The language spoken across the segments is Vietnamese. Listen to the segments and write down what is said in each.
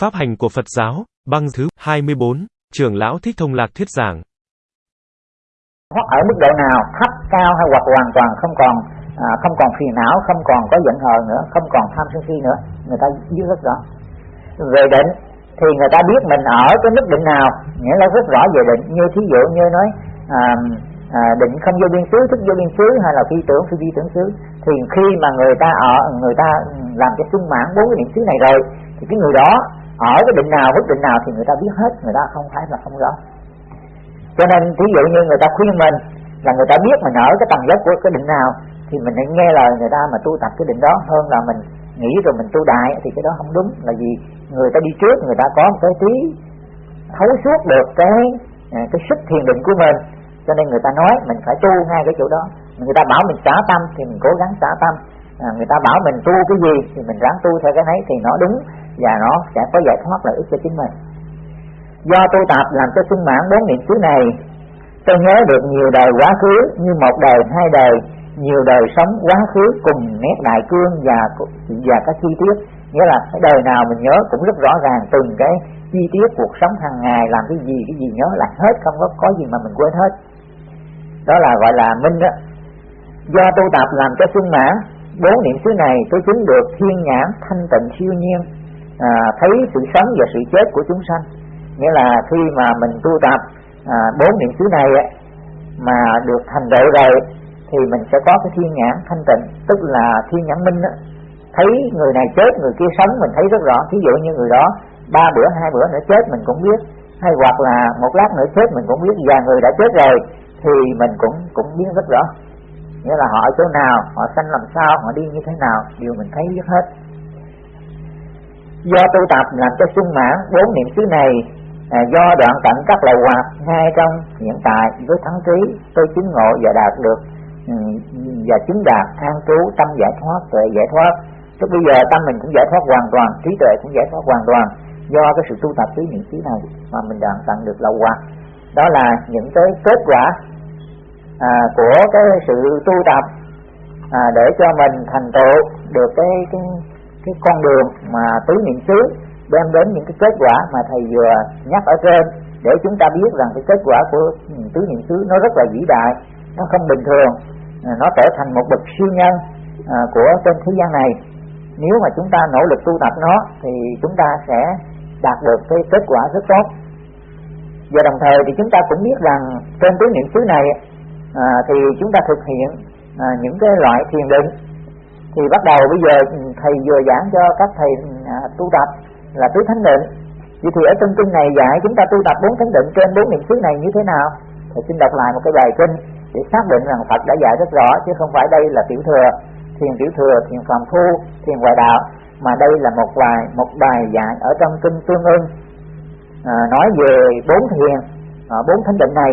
Pháp hành của Phật giáo, băng thứ 24, trưởng lão Thích Thông Lạc thuyết giảng. Ở mức độ nào, thấp, cao hay hoặc hoàn toàn không còn à, không còn phiền não, không còn có giận hờn nữa, không còn tham sân si nữa, người ta biết rất rõ. Về định thì người ta biết mình ở cái mức định nào, nghĩa là rất rõ về định. Như thí dụ như nói à, à, định không vô biên xứ, thức vô biên xứ hay là phi tưởng phi vi tưởng xứ thì khi mà người ta ở người ta làm cái sung mãn bốn cái niệm xứ này rồi thì cái người đó ở cái định nào mức định nào thì người ta biết hết, người ta không phải là không rõ. Cho nên thí dụ như người ta khuyên mình là người ta biết mình ở cái tầng lớp của cái định nào, thì mình nên nghe lời người ta mà tu tập cái định đó hơn là mình nghĩ rồi mình tu đại thì cái đó không đúng. Là vì người ta đi trước, người ta có một cái trí thấu suốt được cái à, cái sức thiền định của mình. Cho nên người ta nói mình phải tu ngay cái chỗ đó. Người ta bảo mình xả tâm thì mình cố gắng xả tâm à, người ta bảo mình tu cái gì thì mình ráng tu theo cái đấy thì nó đúng và nó sẽ có giải thoát lợi ích cho chính mình. Do tu tập làm cho sung mãn bốn niệm xứ này tôi nhớ được nhiều đời quá khứ như một đời hai đời nhiều đời sống quá khứ cùng nét đại cương và và các chi tiết. Nghĩa là cái đời nào mình nhớ cũng rất rõ ràng từng cái chi tiết cuộc sống hàng ngày làm cái gì cái gì nhớ lại hết không có có gì mà mình quên hết. Đó là gọi là minh đó do tu tập làm cho sung mãn bốn niệm xứ này tôi chứng được thiên nhãn thanh tịnh siêu nhiên à, thấy sự sống và sự chết của chúng sanh. Nghĩa là khi mà mình tu tập à, bốn niệm xứ này mà được thành tựu rồi thì mình sẽ có cái thiên nhãn thanh tịnh tức là thiên nhãn minh đó. thấy người này chết người kia sống mình thấy rất rõ. Ví dụ như người đó ba bữa hai bữa nữa chết mình cũng biết. Hay hoặc là một lát nữa chết mình cũng biết. Và người đã chết rồi thì mình cũng cũng biết rất rõ nghĩa là họ ở chỗ nào họ sanh làm sao họ đi như thế nào đều mình thấy biết hết. Do tu tập làm cho sung mãn bốn niệm xứ này à, do đoạn tận các lậu hoạt ngay trong hiện tại với thắng trí tôi chứng ngộ và đạt được ừ, và chứng đạt an trú tâm giải thoát tuệ giải thoát. Tức bây giờ tâm mình cũng giải thoát hoàn toàn trí tuệ cũng giải thoát hoàn toàn do cái sự tu tập tứ niệm xứ này mà mình đoạn tận được lậu hoạt đó là những cái kết quả à, của cái sự tu tập à, để cho mình thành tựu được cái cái cái con đường mà tứ niệm xứ đem đến những cái kết quả mà thầy vừa nhắc ở trên để chúng ta biết rằng cái kết quả của tứ niệm xứ nó rất là vĩ đại nó không bình thường à, nó trở thành một bậc siêu nhân à, của trên thế gian này. Nếu mà chúng ta nỗ lực tu tập nó thì chúng ta sẽ đạt được cái kết quả rất tốt. Và đồng thời thì chúng ta cũng biết rằng trên tứ niệm xứ này à, thì chúng ta thực hiện à, những cái loại thiền định. Thì bắt đầu bây giờ ừ, thầy vừa giảng cho các thầy à, tu tập là tứ thánh định. Vậy thì ở trong kinh này dạy chúng ta tu tập bốn thánh định trên bốn niệm xứ này như thế nào? Thầy xin đọc lại một cái bài kinh để xác định rằng Phật đã dạy rất rõ chứ không phải đây là tiểu thừa thiền tiểu thừa thiền phàm phu thiền ngoại đạo mà đây là một bài một bài dạy ở trong kinh tương ưng. À, nói về bốn thiền à, bốn thánh định này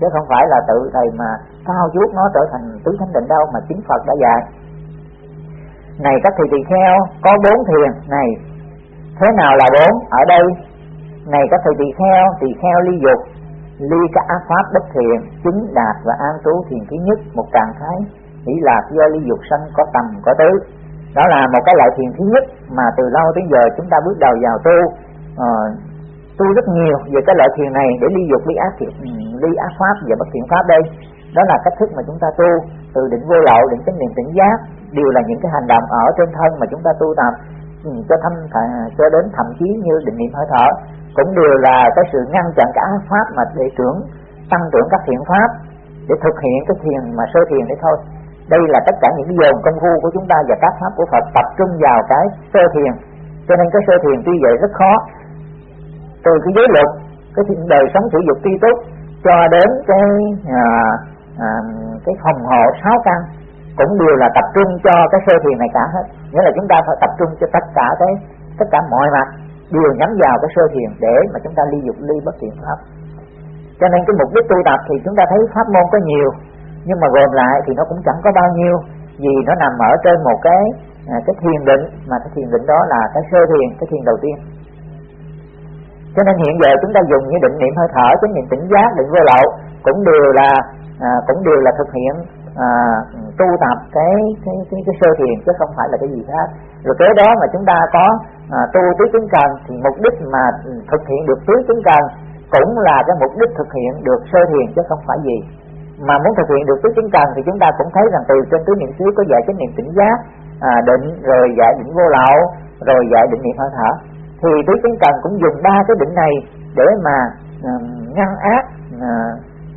chứ không phải là tự thầy mà cao chuốt nó trở thành tứ thánh định đâu mà chính Phật đã dạy. Này các thầy tỳ kheo có bốn thiền. Này thế nào là bốn? Ở đây. Này các thầy tỳ kheo tỳ kheo ly dục ly các ác pháp bất thiện chứng đạt và an trú thiền thứ nhất một trạng thái. Nghĩ là do ly dục sanh có tầm có tứ. Đó là một cái loại thiền thứ nhất mà từ lâu tới giờ chúng ta bước đầu vào tu. Uh, tu rất nhiều về cái loại thiền này để ly dục ly ác thiện ừ ly ác pháp và bất thiện pháp đây. Đó là cách thức mà chúng ta tu từ định vô lậu, định chánh niệm tỉnh giác. Đều là những cái hành động ở trên thân mà chúng ta tu tập ừ, cho thâm cho đến thậm chí như định niệm hơi thở. Cũng đều là cái sự ngăn chặn cả ác pháp mà để trưởng, tăng trưởng các thiện pháp, để thực hiện cái thiền mà sơ thiền đấy thôi. Đây là tất cả những cái dồn công phu của chúng ta và các pháp của Phật tập trung vào cái sơ thiền. Cho nên cái sơ thiền tuy vậy rất khó. Từ cái giới luật, cái đời sống sử dụng tri túc cho đến cái à, à, cái phòng hộ sáu căn cũng đều là tập trung cho cái sơ thiền này cả hết. Nghĩa là chúng ta phải tập trung cho tất cả cái tất cả mọi mặt đều nhắm vào cái sơ thiền để mà chúng ta ly dục ly bất thiện pháp. Cho nên cái mục đích tu tập thì chúng ta thấy pháp môn có nhiều nhưng mà gồm lại thì nó cũng chẳng có bao nhiêu vì nó nằm ở trên một cái à, cái thiền định mà cái thiền định đó là cái sơ thiền cái thiền đầu tiên cho nên hiện giờ chúng ta dùng những định niệm hơi thở chánh niệm tỉnh giác định vô lậu cũng đều là à, cũng đều là thực hiện à, tu tập cái cái cái, cái sơ thiền chứ không phải là cái gì khác. Rồi kế đó mà chúng ta có à, tu tứ chứng cần thì mục đích mà thực hiện được tứ chứng cần cũng là cái mục đích thực hiện được sơ thiền chứ không phải gì. Mà muốn thực hiện được tứ chứng cần thì chúng ta cũng thấy rằng từ trên tứ niệm xứ có dạy chánh niệm tỉnh giác à, định rồi dạy định vô lậu rồi dạy định niệm hơi thở thì tứ chứng cần cũng dùng ba cái định này để mà ờ, ngăn ác ờ,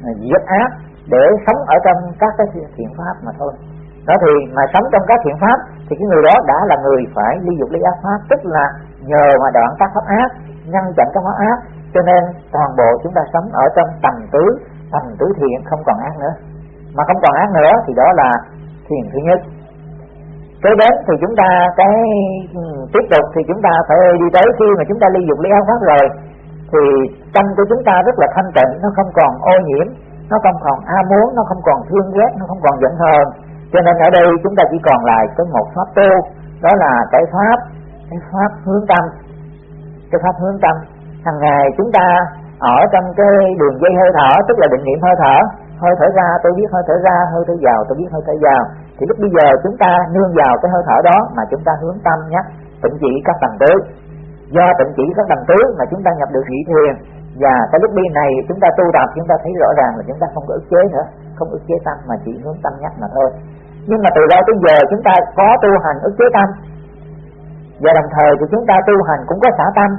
ờ, diệt ác, để sống ở trong các cái thiện pháp mà thôi. Đó thì mà sống trong các thiện pháp thì cái người đó đã là người phải ly dục ly ác pháp, tức là nhờ mà đoạn các pháp ác, ngăn chặn các pháp ác. Cho nên toàn bộ chúng ta sống ở trong tầm tứ tầm tứ thiện, không còn ác nữa. Mà không còn ác nữa thì đó là thiền thứ nhất tới bến thì chúng ta cái ừ, tiếp tục thì chúng ta phải đi tới khi mà chúng ta ly dục ly ác pháp rồi, thì tâm của chúng ta rất là thanh tịnh, nó không còn ô nhiễm, nó không còn a muốn, nó không còn thương ghét, nó không còn giận hờn. Cho nên ở đây chúng ta chỉ còn lại có một pháp tu, đó là cái pháp cái pháp hướng tâm. Cái pháp hướng tâm, hàng ngày chúng ta ở trong cái đường dây hơi thở, tức là định niệm hơi thở. Hơi thở ra, tôi biết hơi thở ra, hơi thở vào, tôi biết hơi thở vào thì lúc bây giờ chúng ta nương vào cái hơi thở đó mà chúng ta hướng tâm nhé. Tịnh chỉ các tầng tứ. Do tịnh chỉ các tầng tứ mà chúng ta nhập được vị thiền. Và cái lúc đi này chúng ta tu tập, chúng ta thấy rõ ràng là chúng ta không có ức chế nữa. Không ức chế tâm mà chỉ hướng tâm nhắc mà thôi. Nhưng mà từ đó tới giờ chúng ta có tu hành ức chế tâm. Và đồng thời thì chúng ta tu hành cũng có xả tâm.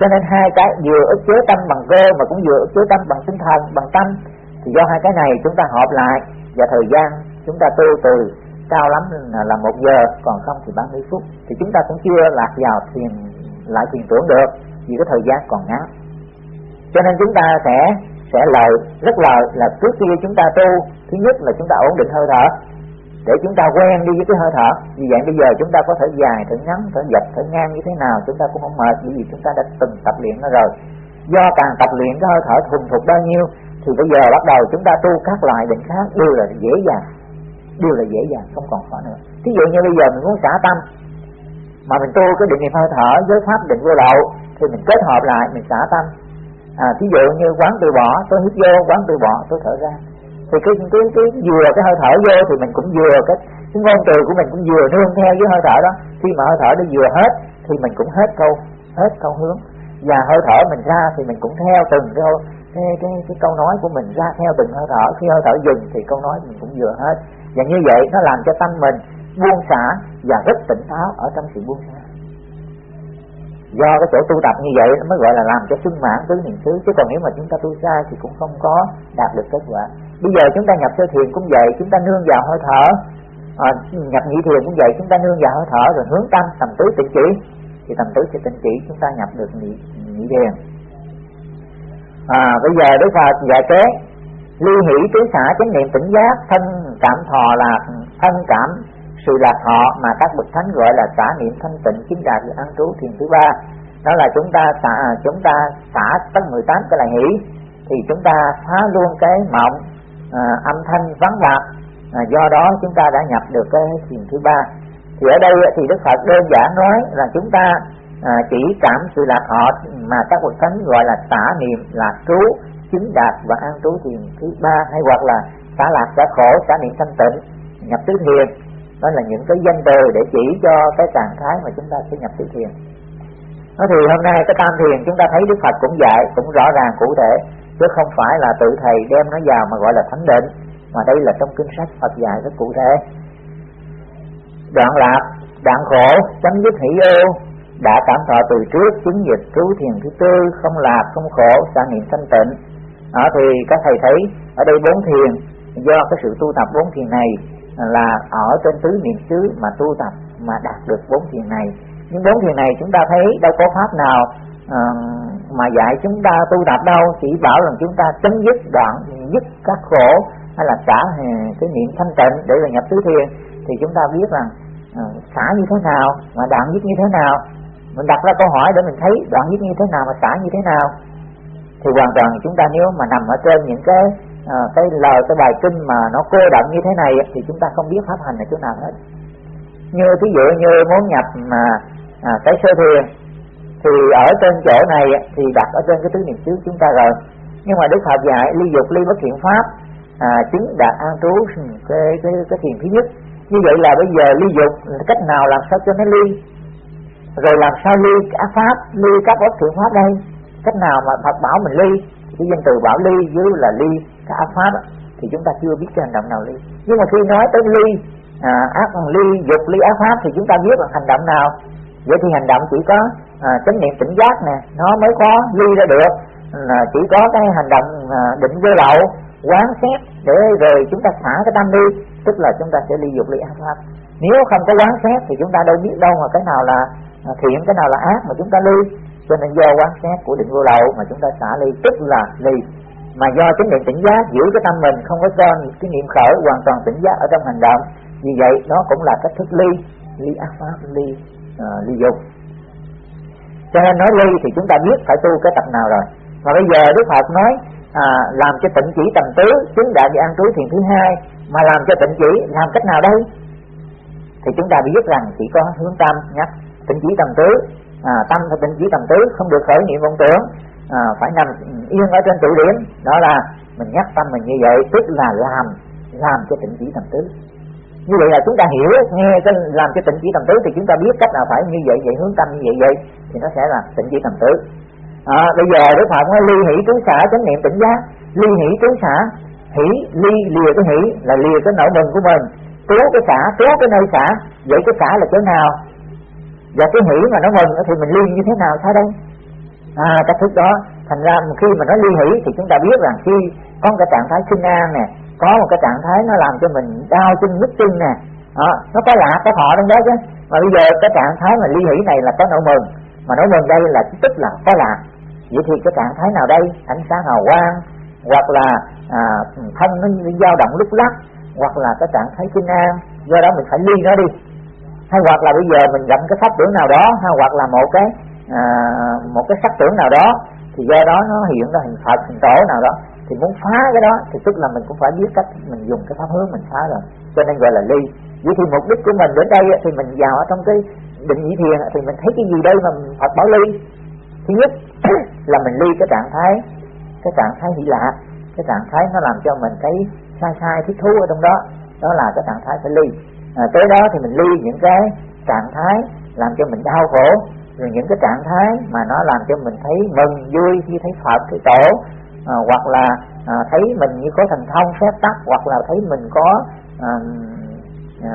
Cho nên hai cái vừa ức chế tâm bằng cơ mà cũng vừa ức chế tâm bằng tinh thần, bằng tâm. Thì do hai cái này chúng ta hợp lại và thời gian chúng ta tu từ cao lắm là một giờ còn không thì 30 phút thì chúng ta cũng chưa lạc vào thiền lại thiền tưởng được vì cái thời gian còn ngắn cho nên chúng ta sẽ sẽ lợi rất lợi là trước khi chúng ta tu thứ nhất là chúng ta ổn định hơi thở để chúng ta quen đi với cái hơi thở vì vậy bây giờ chúng ta có thể dài thở ngắn thở dập thở ngang như thế nào chúng ta cũng không mệt bởi vì chúng ta đã từng tập luyện nó rồi do càng tập luyện cái hơi thở thuần thục bao nhiêu thì bây giờ bắt đầu chúng ta tu các loại định khác đều là dễ dàng đều là dễ dàng không còn khó nữa. Thí dụ như bây giờ mình muốn xả tâm mà mình tu cái định niệm hơi thở với pháp định vô lậu thì mình kết hợp lại mình xả tâm. À, thí dụ như quán từ bỏ tôi hít vô quán từ bỏ tôi thở ra. Thì cái cái cái vừa cái hơi thở vô thì mình cũng vừa cái cái ngôn từ của mình cũng vừa nương theo với hơi thở đó. Khi mà hơi thở nó vừa hết thì mình cũng hết câu hết câu hướng. Và hơi thở mình ra thì mình cũng theo từng câu cái, cái, cái câu nói của mình ra theo từng hơi thở. Khi hơi thở dừng thì câu nói mình cũng vừa hết và như vậy nó làm cho tâm mình buông xả và rất tỉnh táo ở trong sự buông xả. Do cái chỗ tu tập như vậy nó mới gọi là làm cho sung mãn tứ niệm xứ. Chứ còn nếu mà chúng ta tu sai thì cũng không có đạt được kết quả. Bây giờ chúng ta nhập sơ thiền cũng vậy chúng ta nương vào hơi thở. À, nhập nhị thiền cũng vậy chúng ta nương vào hơi thở rồi hướng tâm tầm tứ tịnh chỉ thì tầm tứ sẽ tịnh chỉ chúng ta nhập được nhị, nhị thiền. À, bây giờ đức phật dạy kế ly hỷ tứ xả chánh niệm tỉnh giác thân cảm thọ là thân cảm sự lạc họ mà các bậc thánh gọi là xả niệm thanh tịnh chính đạt được an trú thiền thứ ba. Đó là chúng ta xả à, chúng ta xả tất 18 cái là hỷ. Thì chúng ta phá luôn cái mộng à, âm thanh vắng lạc à, do đó chúng ta đã nhập được cái thiền thứ ba. Thì ở đây thì đức phật đơn giản nói là chúng ta à, chỉ cảm sự lạc họ mà các bậc thánh gọi là xả niệm lạc trú chính đạt và an trú thiền thứ ba, hay hoặc là xả lạc xả khổ xả niệm thanh tịnh, nhập tứ thiền. Đó là những cái danh từ để chỉ cho cái trạng thái mà chúng ta sẽ nhập tứ thiền. Nó thì hôm nay cái tam thiền chúng ta thấy đức phật cũng dạy, cũng rõ ràng cụ thể, chứ không phải là tự thầy đem nó vào mà gọi là thánh định, mà đây là trong kinh sách phật dạy rất cụ thể. Đoạn lạc, đoạn khổ, chấm dứt hỷ ưu đã cảm thọ từ trước, chứng dịch trú thiền thứ tư, không lạc, không khổ xả niệm thanh tịnh à, thì các thầy thấy ở đây bốn thiền do cái sự tu tập bốn thiền này là ở trên tứ niệm xứ mà tu tập mà đạt được bốn thiền này. Nhưng bốn thiền này chúng ta thấy đâu có pháp nào uh, mà dạy chúng ta tu tập đâu chỉ bảo rằng chúng ta chấm dứt đoạn dứt các khổ hay là xả ờ, cái niệm thanh tịnh để là nhập tứ thiền. Thì chúng ta biết rằng uh, xả như thế nào mà đoạn dứt như thế nào. Mình đặt ra câu hỏi để mình thấy đoạn dứt như thế nào mà xả như thế nào thì hoàn toàn chúng ta nếu mà nằm ở trên những cái à, cái lời cái bài kinh mà nó cô động như thế này thì chúng ta không biết pháp hành ở chỗ nào hết. Như thí dụ như muốn nhập mà à, cái sơ thiền thì ở trên chỗ này thì đặt ở trên cái tứ niệm xứ chúng ta rồi. Nhưng mà đức phật dạy ly dục ly bất thiện pháp à, chứng đạt an trú cái cái cái thiền thứ nhất. Như vậy là bây giờ ly dục cách nào làm sao cho nó ly? Rồi làm sao ly ác pháp ly các bất thiện pháp đây? Cách nào mà Phật bảo mình ly cái danh từ bảo ly dưới là ly cái ác pháp đó, thì chúng ta chưa biết cái hành động nào ly. Nhưng mà khi nói tới ly à, ác ly dục ly ác pháp thì chúng ta biết là hành động nào. Vậy thì hành động chỉ có à, chánh niệm tỉnh giác nè nó mới có ly ra được. À, chỉ có cái hành động à, định vô lậu quán xét để rồi chúng ta xả cái tâm đi tức là chúng ta sẽ ly dục ly ác pháp nếu không có quán xét thì chúng ta đâu biết đâu mà cái nào là à, thiện cái nào là ác mà chúng ta ly cho nên do quán xét của định vô lậu mà chúng ta xả ly tức là ly. Mà do chính niệm tỉnh giác giữ cái tâm mình không có cho cái niệm khởi hoàn toàn tỉnh giác ở trong hành động. Vì vậy nó cũng là cách thức ly. Ly ác pháp ly uh, ly dục. Cho nên nói ly thì chúng ta biết phải tu cái tập nào rồi. Mà bây giờ đức phật nói à, làm cho tịnh chỉ tầm tứ chứng đại và an trú thiền thứ hai mà làm cho tịnh chỉ làm cách nào đây? Thì chúng ta biết rằng chỉ có hướng tâm nhắc tịnh chỉ tầm tứ à, tâm phải định chỉ tầm tứ không được khởi niệm vọng tưởng. À, phải nằm yên ở trên trụ điểm. Đó là mình nhắc tâm mình như vậy tức là làm làm cho tịnh chỉ tầm tứ. Như vậy là chúng ta hiểu nghe cái làm cho tịnh chỉ tầm tứ thì chúng ta biết cách nào phải như vậy vậy hướng tâm như vậy vậy thì nó sẽ là tịnh chỉ tầm tứ. À, bây giờ đức phật nói ly hỷ trú xả chánh niệm tỉnh giác. Ly hỷ trú xả hỷ ly lìa cái hỷ là lìa cái nỗi mừng của mình. Trú cái xả trú cái nơi xả. Vậy cái xả là chỗ nào? Và cái hỷ mà nó mừng thì mình ly như thế nào sao đây à cách thức đó. Thành ra khi mà nó ly hỷ thì chúng ta biết rằng khi có cái trạng thái sinh an nè có một cái trạng thái nó làm cho mình đau chân nhức chân nè đó, nó có lạ có thọ trong đó chứ. Mà bây giờ cái trạng thái mà ly hỷ này là có nỗi mừng mà nỗi mừng đây là tức là có lạ vậy thì cái trạng thái nào đây? Ánh sáng hào quang hoặc là à, thân nó dao động lúc lắc hoặc là cái trạng thái sinh an. Do đó mình phải ly nó đi hay hoặc là bây giờ mình gặp cái pháp tưởng nào đó hay hoặc là một cái à, một cái sắc tưởng nào đó thì do đó nó hiện ra hình phật hình tổ nào đó. Thì muốn phá cái đó thì tức là mình cũng phải biết cách mình dùng cái pháp hướng mình phá rồi. Cho nên gọi là ly. Vậy thì mục đích của mình đến đây thì mình vào ở trong cái định nhị thiền thì mình thấy cái gì đây mà Phật bảo ly? Thứ nhất là mình ly cái trạng thái cái trạng thái hỷ lạc. Cái trạng thái nó làm cho mình thấy sai sai thích thú ở trong đó. Đó là cái trạng thái phải ly à, tới đó thì mình ly những cái trạng thái làm cho mình đau khổ. Rồi những cái trạng thái mà nó làm cho mình thấy mừng vui khi thấy Phật thấy tổ. À, hoặc là à, thấy mình như có thành thông phép tắc hoặc là thấy mình có à, à,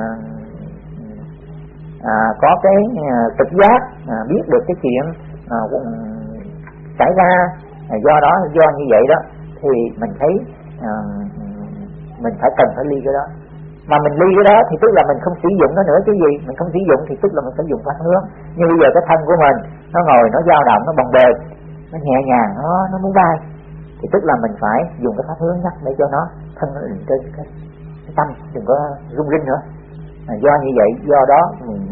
à, có cái à, trực giác à, biết được cái chuyện à, xảy ra. À, do đó do như vậy đó thì mình thấy à, mình phải cần phải ly cái đó mà mình ly cái đó thì tức là mình không sử dụng nó nữa cái gì. Mình không sử dụng thì tức là mình phải dùng pháp hướng nhưng bây giờ cái thân của mình nó ngồi nó dao động nó bồng bềnh nó nhẹ nhàng nó nó muốn bay thì tức là mình phải dùng cái pháp hướng nhắc để cho nó thân nó định trên cái, cái tâm đừng có rung rinh nữa. À, do như vậy do đó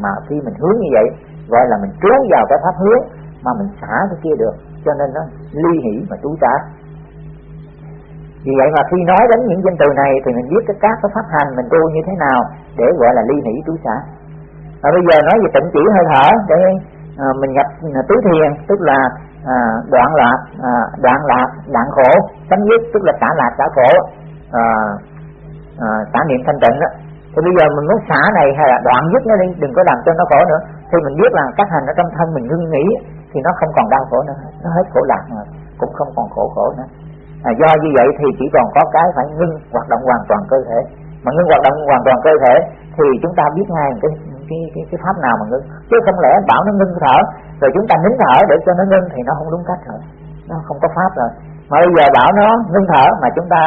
mà khi mình hướng như vậy gọi là mình trú vào cái pháp hướng mà mình xả cái kia được. Cho nên nó ly hỷ mà trú trả vì vậy mà khi nói đến những danh từ này thì mình biết cái các cái pháp hành mình tu như thế nào để gọi là ly hỷ trú xả và bây giờ nói về tịnh chỉ hơi thở để à, mình nhập à, tứ thiền tức là à, đoạn lạc à, đoạn lạc đoạn khổ chấm dứt tức là xả lạc xả khổ à, à, xả niệm thanh tịnh đó. Thì bây giờ mình muốn xả này hay là đoạn dứt nó đi đừng có làm cho nó khổ nữa. Thì mình biết là các hành ở trong thân mình ngưng nghĩ thì nó không còn đau khổ nữa nó hết khổ lạc rồi cũng không còn khổ khổ nữa à, do như vậy thì chỉ còn có cái phải ngưng hoạt động hoàn toàn cơ thể. Mà ngưng hoạt động hoàn toàn cơ thể thì chúng ta biết ngay cái cái cái, cái pháp nào mà ngưng. Chứ không lẽ bảo nó ngưng thở rồi chúng ta nín thở để cho nó ngưng thì nó không đúng cách rồi. Nó không có pháp rồi. Mà bây giờ bảo nó ngưng thở mà chúng ta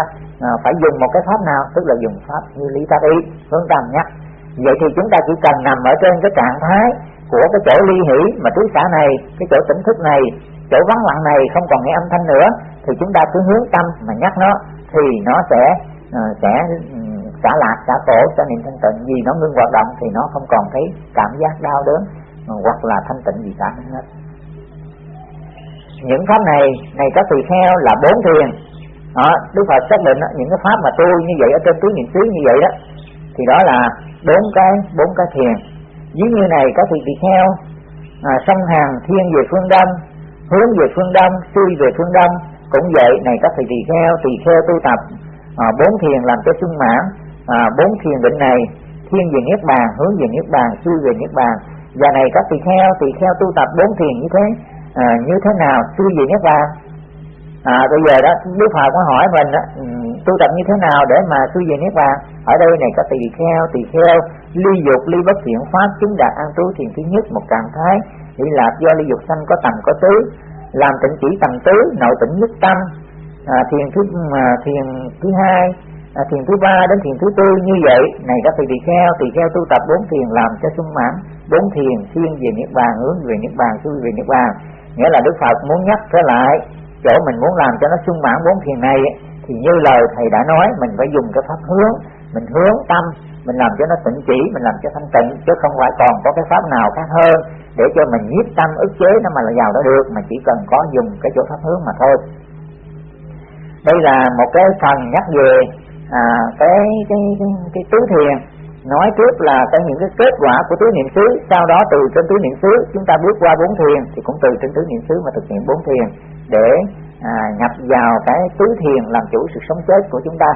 à, phải dùng một cái pháp nào? Tức là dùng pháp như lý tác ý hướng tâm nhắc vậy thì chúng ta chỉ cần nằm ở trên cái trạng thái của cái chỗ ly hỷ mà trú xả này cái chỗ tỉnh thức này chỗ vắng lặng này không còn nghe âm thanh nữa thì chúng ta cứ hướng tâm mà nhắc nó thì nó sẽ uh, sẽ ừ, xả lạc xả khổ xả niệm thanh tịnh. Vì nó ngưng hoạt động thì nó không còn thấy cảm giác đau đớn hoặc là thanh tịnh gì cả hết những pháp này này các tùy theo là bốn thiền. Đó, Đức Phật xác định đó, những cái pháp mà tu như vậy ở trên tứ niệm xứ như vậy đó thì đó là bốn cái bốn cái thiền. Dưới như này các tùy theo à, sông hàng thiên về phương đông hướng về phương đông xuôi về phương đông cũng vậy này các thầy tỳ kheo tỳ kheo tu tập à, bốn thiền làm cho sung mãn à, bốn thiền định này thiên về niết bàn hướng về niết bàn xuôi về niết bàn. Giờ này các tỳ kheo tỳ kheo tu tập bốn thiền như thế à, như thế nào xuôi về niết bàn? À, bây giờ đó đức phật có hỏi mình đó, ừ, tu tập như thế nào để mà xuôi về niết bàn? Ở đây này các tỳ kheo tỳ kheo ly dục ly bất thiện pháp chứng đạt an trú thiền thứ nhất một trạng thái. Đi lạc do ly dục sanh có tầm có tứ làm tịnh chỉ tầng tứ nội tịnh nhất tâm à, thiền thứ à, thiền thứ hai à, thiền thứ ba đến thiền thứ tư như vậy. Này các thầy tỳ kheo tỳ kheo tu tập bốn thiền làm cho sung mãn bốn thiền thiên về niết bàn hướng về niết bàn xuôi về niết bàn. Nghĩa là đức phật muốn nhắc trở lại chỗ mình muốn làm cho nó sung mãn bốn thiền này thì như lời thầy đã nói mình phải dùng cái pháp hướng mình hướng tâm mình làm cho nó tịnh chỉ mình làm cho thanh tịnh chứ không phải còn có cái pháp nào khác hơn để cho mình nhiếp tâm ức chế nó mà là vào đó được mà chỉ cần có dùng cái chỗ pháp hướng mà thôi. Đây là một cái phần nhắc về à, cái, cái cái cái tứ thiền. Nói trước là cái những cái kết quả của tứ niệm xứ sau đó từ trên tứ niệm xứ chúng ta bước qua bốn thiền thì cũng từ trên tứ niệm xứ mà thực hiện bốn thiền để à, nhập vào cái tứ thiền làm chủ sự sống chết của chúng ta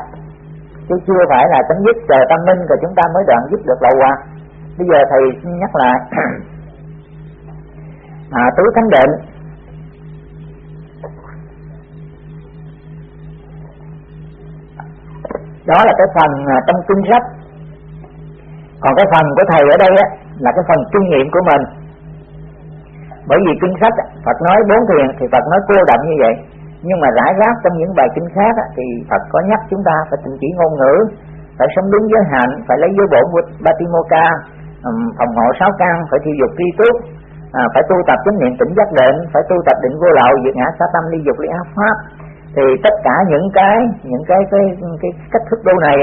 chứ chưa phải là chấm dứt chờ tâm minh rồi chúng ta mới đoạn dứt được lậu hoặc bây giờ thầy nhắc lại. À, tứ thánh định đó là cái phần à, trong kinh sách còn cái phần của thầy ở đây á, là cái phần kinh nghiệm của mình. Bởi vì kinh sách Phật nói bốn thiền thì Phật nói cô động như vậy nhưng mà rải rác trong những bài kinh khác á, thì Phật có nhắc chúng ta phải tình chỉ ngôn ngữ phải sống đúng giới hạnh phải lấy giới bổn của Batimoka phòng hộ sáu căn phải thiêu dục tri túc à, phải tu tập chánh niệm tỉnh giác định phải tu tập định vô lậu diệt ngã sa tâm ly dục ly ác pháp. Thì tất cả những cái những cái cái cái cách thức tu này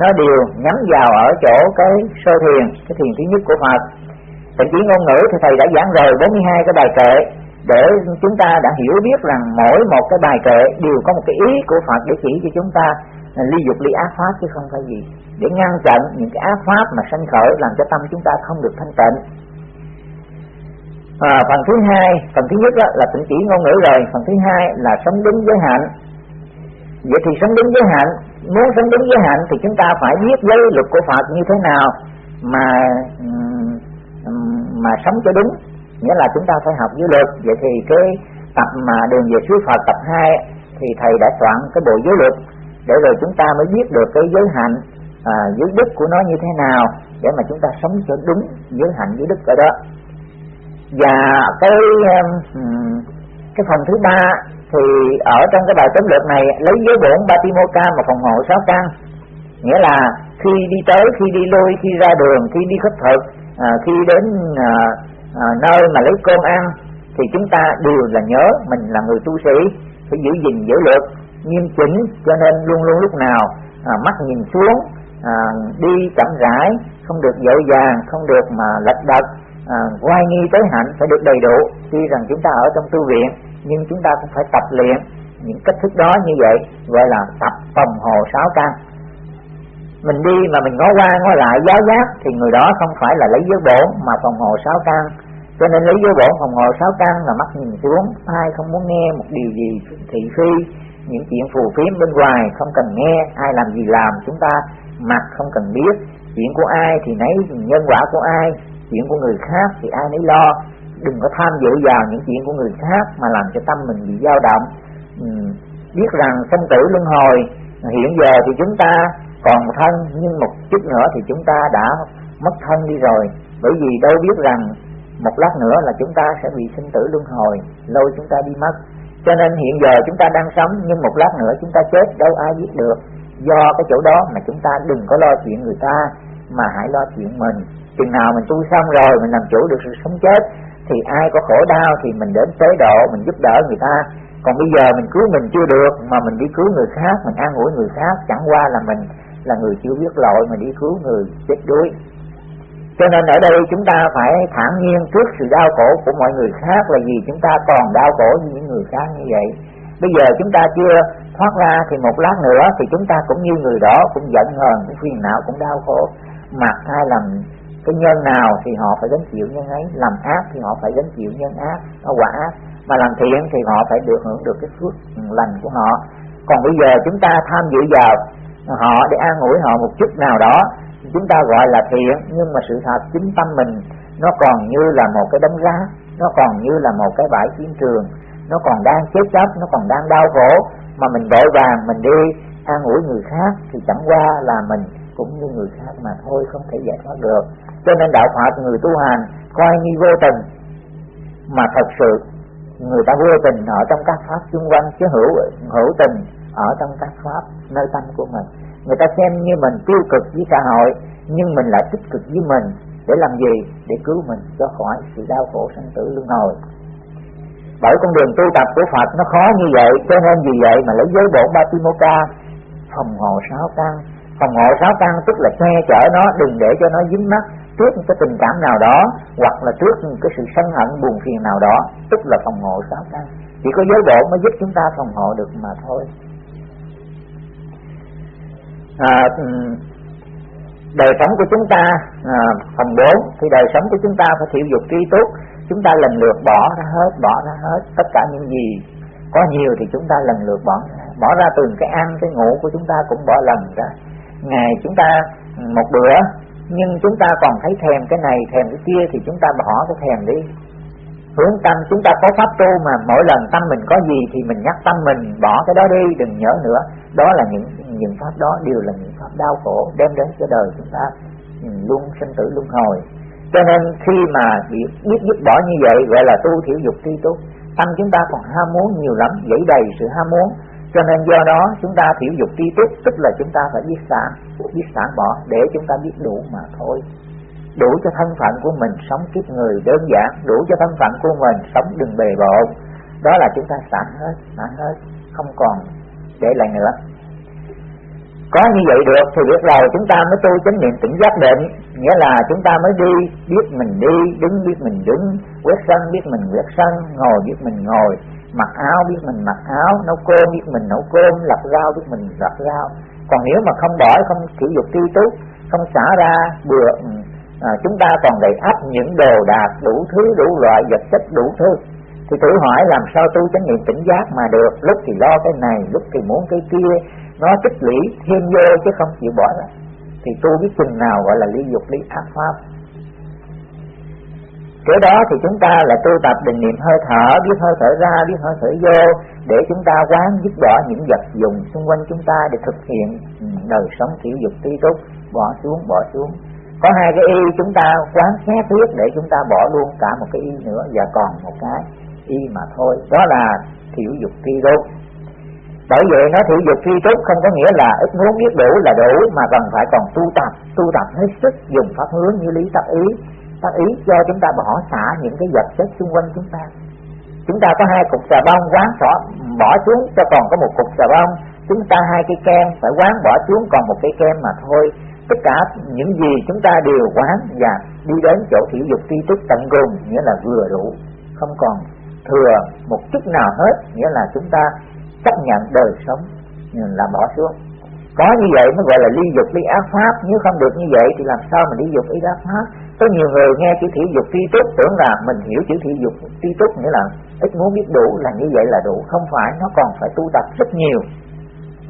nó đều nhắm vào ở chỗ cái sơ thiền cái thiền thứ nhất của Phật. Tịnh chỉ ngôn ngữ thì thầy đã giảng rồi 42 cái bài kệ để chúng ta đã hiểu biết rằng mỗi một cái bài kệ đều có một cái ý của Phật để chỉ cho chúng ta à, ly dục ly ác pháp chứ không phải gì. Để ngăn chặn những cái ác pháp mà sanh khởi làm cho tâm chúng ta không được thanh tịnh. À, phần thứ hai phần thứ nhất đó là tịnh chỉ ngôn ngữ rồi. Phần thứ hai là sống đúng giới hạnh vậy thì sống đúng giới hạnh muốn sống đúng giới hạnh thì chúng ta phải biết giới luật của Phật như thế nào mà mà sống cho đúng nghĩa là chúng ta phải học giới luật. Vậy thì cái tập mà đường về suối Phật tập 2 thì thầy đã soạn cái bộ giới luật để rồi chúng ta mới biết được cái giới hạnh à, giới đức của nó như thế nào để mà chúng ta sống cho đúng giới hạnh giới đức ở đó. Và cái cái phần thứ ba thì ở trong cái bài tóm lược này lấy giới bổn Batimoka mà phòng hộ sáu căn. Nghĩa là khi đi tới khi đi lui khi ra đường khi đi khất thực à, khi đến à, à, nơi mà lấy cơm ăn thì chúng ta đều là nhớ mình là người tu sĩ phải giữ gìn giữ luật nghiêm chỉnh cho nên luôn luôn lúc nào à, mắt nhìn xuống à, đi chậm rãi không được dội vàng không được mà lật đật à, quay nghi tới hạnh phải được đầy đủ. Tuy rằng chúng ta ở trong tu viện nhưng chúng ta cũng phải tập luyện những cách thức đó như vậy gọi là tập phòng hồ sáu căn mình đi mà mình ngó qua ngó lại giáo giác thì người đó không phải là lấy giới bổn mà phòng hộ sáu căn. Cho nên lấy giới bổn phòng hộ sáu căn là mắt nhìn xuống ai không muốn nghe một điều gì thị phi những chuyện phù phiếm bên ngoài không cần nghe ai làm gì làm chúng ta mặc không cần biết. Chuyện của ai thì nấy nhân quả của ai chuyện của người khác thì ai nấy lo. Đừng có tham dự vào những chuyện của người khác mà làm cho tâm mình bị dao động. Ừ, biết rằng sinh tử luân hồi hiện giờ thì chúng ta còn thân, nhưng một chút nữa thì chúng ta đã mất thân đi rồi. Bởi vì đâu biết rằng một lát nữa là chúng ta sẽ bị sinh tử luân hồi lâu chúng ta đi mất. Cho nên hiện giờ chúng ta đang sống, nhưng một lát nữa chúng ta chết, đâu ai biết được. Do cái chỗ đó mà chúng ta đừng có lo chuyện người ta, mà hãy lo chuyện mình. Chừng nào mình tu xong rồi, mình làm chủ được sự sống chết, thì ai có khổ đau thì mình đến chế độ, mình giúp đỡ người ta. Còn bây giờ mình cứu mình chưa được, mà mình đi cứu người khác, mình an ủi người khác, chẳng qua là mình là người chưa biết lỗi mà đi cứu người chết đuối. Cho nên ở đây chúng ta phải thản nhiên trước sự đau khổ của mọi người khác là vì chúng ta còn đau khổ như những người khác như vậy. Bây giờ chúng ta chưa thoát ra thì một lát nữa thì chúng ta cũng như người đó cũng giận hờn, cũng phiền não, cũng đau khổ. Mà ai làm cái nhân nào thì họ phải gánh chịu nhân ấy, làm ác thì họ phải gánh chịu nhân ác, nó quả ác. Mà làm thiện thì họ phải được hưởng được cái phước lành của họ. Còn bây giờ chúng ta tham dự vào họ để an ủi họ một chút nào đó. Chúng ta gọi là thiện, nhưng mà sự thật chính tâm mình, nó còn như là một cái đống rác, nó còn như là một cái bãi chiến trường. Nó còn đang chết chóc, nó còn đang đau khổ. Mà mình vội vàng, mình đi, an ủi người khác thì chẳng qua là mình cũng như người khác mà thôi, không thể giải thoát được. Cho nên đạo Phật, người tu hành, coi như vô tình, mà thật sự người ta vô tình ở trong các pháp xung quanh, chứ hữu hữu tình ở trong các pháp, nơi tâm của mình. Người ta xem như mình tiêu cực với xã hội, nhưng mình lại tích cực với mình. Để làm gì? Để cứu mình cho khỏi sự đau khổ sanh tử luân hồi. Bởi con đường tu tập của Phật nó khó như vậy, cho nên vì vậy mà lấy giới bổn Batimoka phòng hộ sáu căn. Phòng hộ sáu căn tức là che chở nó, đừng để cho nó dính mắt trước cái tình cảm nào đó, hoặc là trước cái sự sân hận buồn phiền nào đó, tức là phòng hộ sáu căn. Chỉ có giới bổn mới giúp chúng ta phòng hộ được mà thôi à, đời sống của chúng ta à, phần 4 thì đời sống của chúng ta phải thiểu dục tri túc. Chúng ta lần lượt bỏ ra hết bỏ ra hết tất cả những gì có nhiều thì chúng ta lần lượt bỏ ra bỏ ra từng cái ăn cái ngủ của chúng ta cũng bỏ lần ra. Ngày chúng ta ừ, một bữa nhưng chúng ta còn thấy thèm cái này thèm cái kia thì chúng ta bỏ cái thèm đi. Hướng tâm chúng ta có pháp tu mà mỗi lần tâm mình có gì thì mình nhắc tâm mình bỏ cái đó đi đừng nhớ nữa. Đó là những những pháp đó đều là những pháp đau khổ đem đến cho đời chúng ta ừ, luôn sinh tử luân hồi. Cho nên khi mà biết, biết dứt bỏ như vậy gọi là tu thiểu dục tri túc tâm chúng ta còn ham muốn nhiều lắm dẫy đầy sự ham muốn. Cho nên do đó chúng ta thiểu dục tri túc tức là chúng ta phải biết xả biết xả bỏ để chúng ta biết đủ mà thôi. Đủ cho thân phận của mình sống kiếp người đơn giản đủ cho thân phận của mình sống đừng bề bộn. Đó là chúng ta xả hết xả hết không còn để lại nữa có như vậy được thì biết rồi chúng ta mới tu chánh niệm tỉnh giác định. Nghĩa là chúng ta mới đi biết mình đi đứng biết mình đứng quét sân biết mình quét sân ngồi biết mình ngồi mặc áo biết mình mặc áo nấu cơm biết mình nấu cơm lặt rau biết mình lặt rau. Còn nếu mà không bỏ không sử dụng tri túc không xả ra bừa à, chúng ta còn đầy ắp những đồ đạc đủ thứ đủ loại vật chất đủ thứ. Thì tự hỏi làm sao tu chánh niệm tỉnh giác mà được? Lúc thì lo cái này lúc thì muốn cái kia nó tích lũy thêm vô chứ không chịu bỏ ra thì tu biết chừng nào gọi là lý dục, lý ác pháp. Kế đó thì chúng ta là tu tập định niệm hơi thở, biết hơi thở ra, biết hơi thở vô, để chúng ta quán dứt bỏ những vật dụng xung quanh chúng ta để thực hiện đời sống thiểu dục tí túc, bỏ xuống bỏ xuống. Có hai cái y chúng ta quán xét thuyết để chúng ta bỏ luôn cả một cái y nữa và còn một cái y mà thôi. Đó là thiểu dục tri túc bởi vậy nó thiểu dục tri túc không có nghĩa là ít muốn biết đủ là đủ, mà cần phải còn tu tập tu tập hết sức, dùng pháp hướng như lý tác ý. Tác ý cho chúng ta bỏ xả những cái vật chất xung quanh chúng ta. Chúng ta có hai cục xà bông, quán bỏ bỏ xuống, cho còn có một cục xà bông. Chúng ta hai cây kem phải quán bỏ xuống còn một cây kem mà thôi. Tất cả những gì chúng ta đều quán và đi đến chỗ thiểu dục tri túc tận cùng, nghĩa là vừa đủ, không còn thừa một chút nào hết, nghĩa là chúng ta chấp nhận đời sống là bỏ xuống. Có như vậy mới gọi là ly dục, ly ác pháp. Nếu không được như vậy thì làm sao mà ly dục, ly ác pháp? Có nhiều người nghe chữ thị dục tri túc tưởng là mình hiểu chữ thị dục tri túc nghĩa là ít muốn biết đủ, là như vậy là đủ. Không phải, nó còn phải tu tập rất nhiều.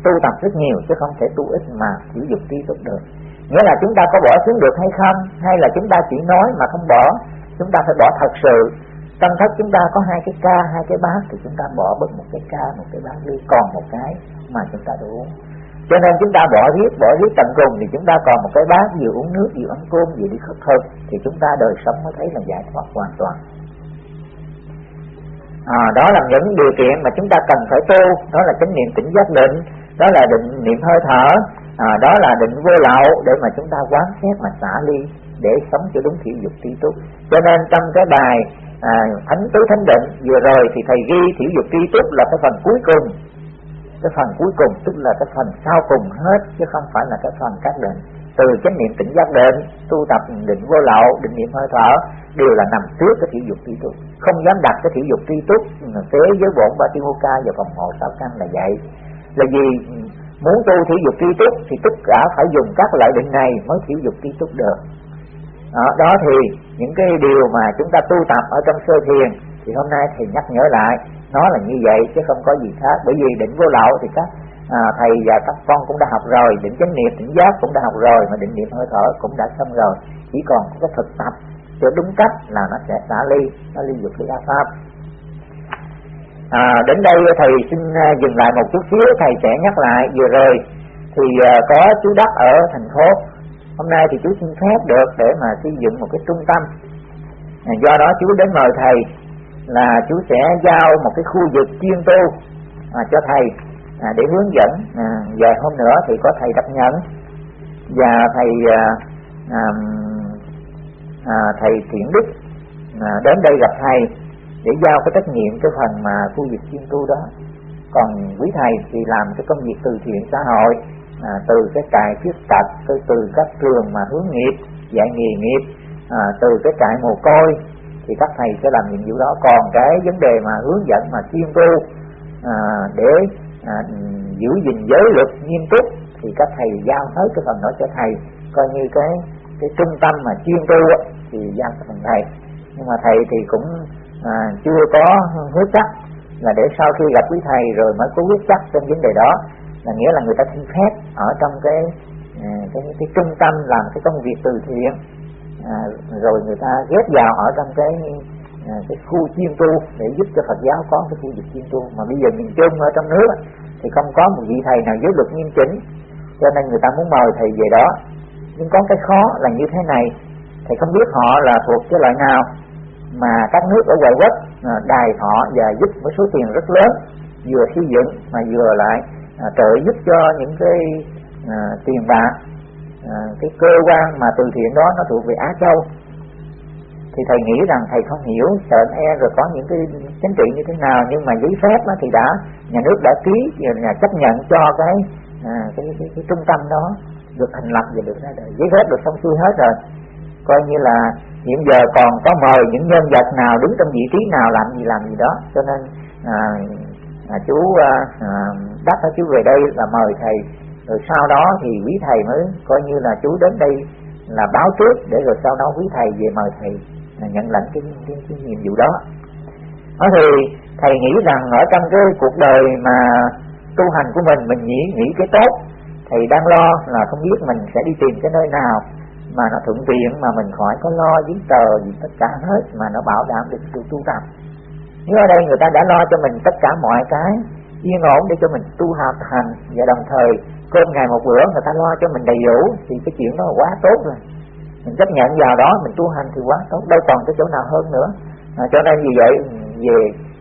Tu tập rất nhiều chứ không thể tu ít mà thị dục tri túc được. Nghĩa là chúng ta có bỏ xuống được hay không? Hay là chúng ta chỉ nói mà không bỏ? Chúng ta phải bỏ thật sự trong thất chúng ta có hai cái ca hai cái bát thì chúng ta bỏ bớt một cái ca một cái bát đi còn một cái mà chúng ta đủ cho nên chúng ta bỏ riết bỏ riết tận cùng thì chúng ta còn một cái bát vừa uống nước vừa ăn cơm vừa đi khất thực thì chúng ta đời sống mới thấy là giải thoát hoàn toàn. À, đó là những điều kiện mà chúng ta cần phải tu đó là chánh niệm tỉnh giác định đó là định niệm hơi thở à, đó là định vô lậu để mà chúng ta quán xét mà xả ly để sống cho đúng thiểu dục tri túc cho nên trong cái bài à, thánh tứ thánh định vừa rồi thì thầy ghi thiểu dục tri túc là cái phần cuối cùng. Cái phần cuối cùng tức là cái phần sau cùng hết chứ không phải là cái phần các định. Từ chánh niệm tỉnh giác định tu tập định vô lậu định niệm hơi thở đều là nằm trước cái thiểu dục tri túc không dám đặt cái thiểu dục tri túc thế ừ, giới bổn ba tiêu ca và phòng hộ sáu căn là vậy. Là vì ừ, muốn tu thiểu dục tri túc thì tất cả phải dùng các loại định này mới thiểu dục tri túc được đó, đó thì những cái điều mà chúng ta tu tập ở trong sơ thiền thì hôm nay thì nhắc nhở lại nó là như vậy chứ không có gì khác. Bởi vì định vô lậu thì các à, thầy và các con cũng đã học rồi định chánh niệm định giác cũng đã học rồi mà định niệm hơi thở cũng đã xong rồi. Chỉ còn cái thực tập cho đúng cách là nó sẽ xả ly nó ly dục ly a pháp. À, đến đây thầy xin à, dừng lại một chút xíu. Thầy sẽ nhắc lại vừa rồi thì à, có chú đắc ở thành phố hôm nay thì chú xin phép được để mà xây dựng một cái trung tâm. À, do đó chú đến mời thầy là chú sẽ giao một cái khu vực chuyên tu à, cho thầy à, để hướng dẫn. À, vài hôm nữa thì có thầy đắc nhận và thầy à, à, à, thầy thiện đức à, đến đây gặp thầy để giao cái trách nhiệm cái phần mà khu vực chuyên tu đó. Còn quý thầy thì làm cái công việc từ thiện xã hội à, từ cái trại khuyết tật từ từ các trường mà hướng nghiệp dạy nghề nghiệp à, từ cái trại mồ côi thì các thầy sẽ làm nhiệm vụ đó. Còn cái vấn đề mà hướng dẫn mà chuyên tu à, để à, giữ gìn giới luật nghiêm túc thì các thầy giao hết cái phần đó cho thầy. Coi như cái cái trung tâm mà chuyên tu thì giao cho phần thầy. Nhưng mà thầy thì cũng à, chưa có hứa chắc là để sau khi gặp quý thầy rồi mới có quyết chắc trong vấn đề đó là nghĩa là người ta xin phép ở trong cái cái, cái, cái trung tâm làm cái công việc từ thiện. À, rồi người ta ghép vào ở trong cái à, cái khu chuyên tu để giúp cho Phật giáo có cái khu vực chuyên tu. Mà bây giờ miền Trung ở trong nước thì không có một vị thầy nào giới luật nghiêm chỉnh. Cho nên người ta muốn mời thầy về đó. Nhưng có cái khó là như thế này. Thầy không biết họ là thuộc cái loại nào. Mà các nước ở ngoại quốc à, đài họ và giúp với số tiền rất lớn vừa xây dựng mà vừa lại à, trợ giúp cho những cái à, tiền bạc à, cái cơ quan mà từ thiện đó nó thuộc về Á Châu. Thì thầy nghĩ rằng thầy không hiểu sợ e rồi có những cái chính trị như thế nào nhưng mà giấy phép đó thì đã nhà nước đã ký nhà chấp nhận cho cái à, cái, cái, cái trung tâm đó được thành lập và được ra đời. Giấy phép được xong xuôi hết rồi. Coi như là hiện giờ còn có mời những nhân vật nào đứng trong vị trí nào làm gì làm gì đó. Cho nên à, à, chú à, à, đắc chú về đây là mời thầy. Rồi sau đó thì quý thầy mới coi như là chú đến đây là báo trước để rồi sau đó quý thầy về mời thầy là nhận lãnh cái, cái, cái nhiệm vụ đó. Đó thì thầy nghĩ rằng ở trong cái cuộc đời mà tu hành của mình mình nghĩ nghĩ cái tốt thầy đang lo là không biết mình sẽ đi tìm cái nơi nào mà nó thuận tiện mà mình khỏi có lo giấy tờ gì tất cả hết mà nó bảo đảm được sự tu tập nếu ở đây người ta đã lo cho mình tất cả mọi cái yên ổn để cho mình tu học hành. Và đồng thời cơm ngày một bữa người ta lo cho mình đầy đủ thì cái chuyện đó là quá tốt rồi. Mình chấp nhận vào đó mình tu hành thì quá tốt. Đâu còn cái chỗ nào hơn nữa. À, cho nên vì vậy về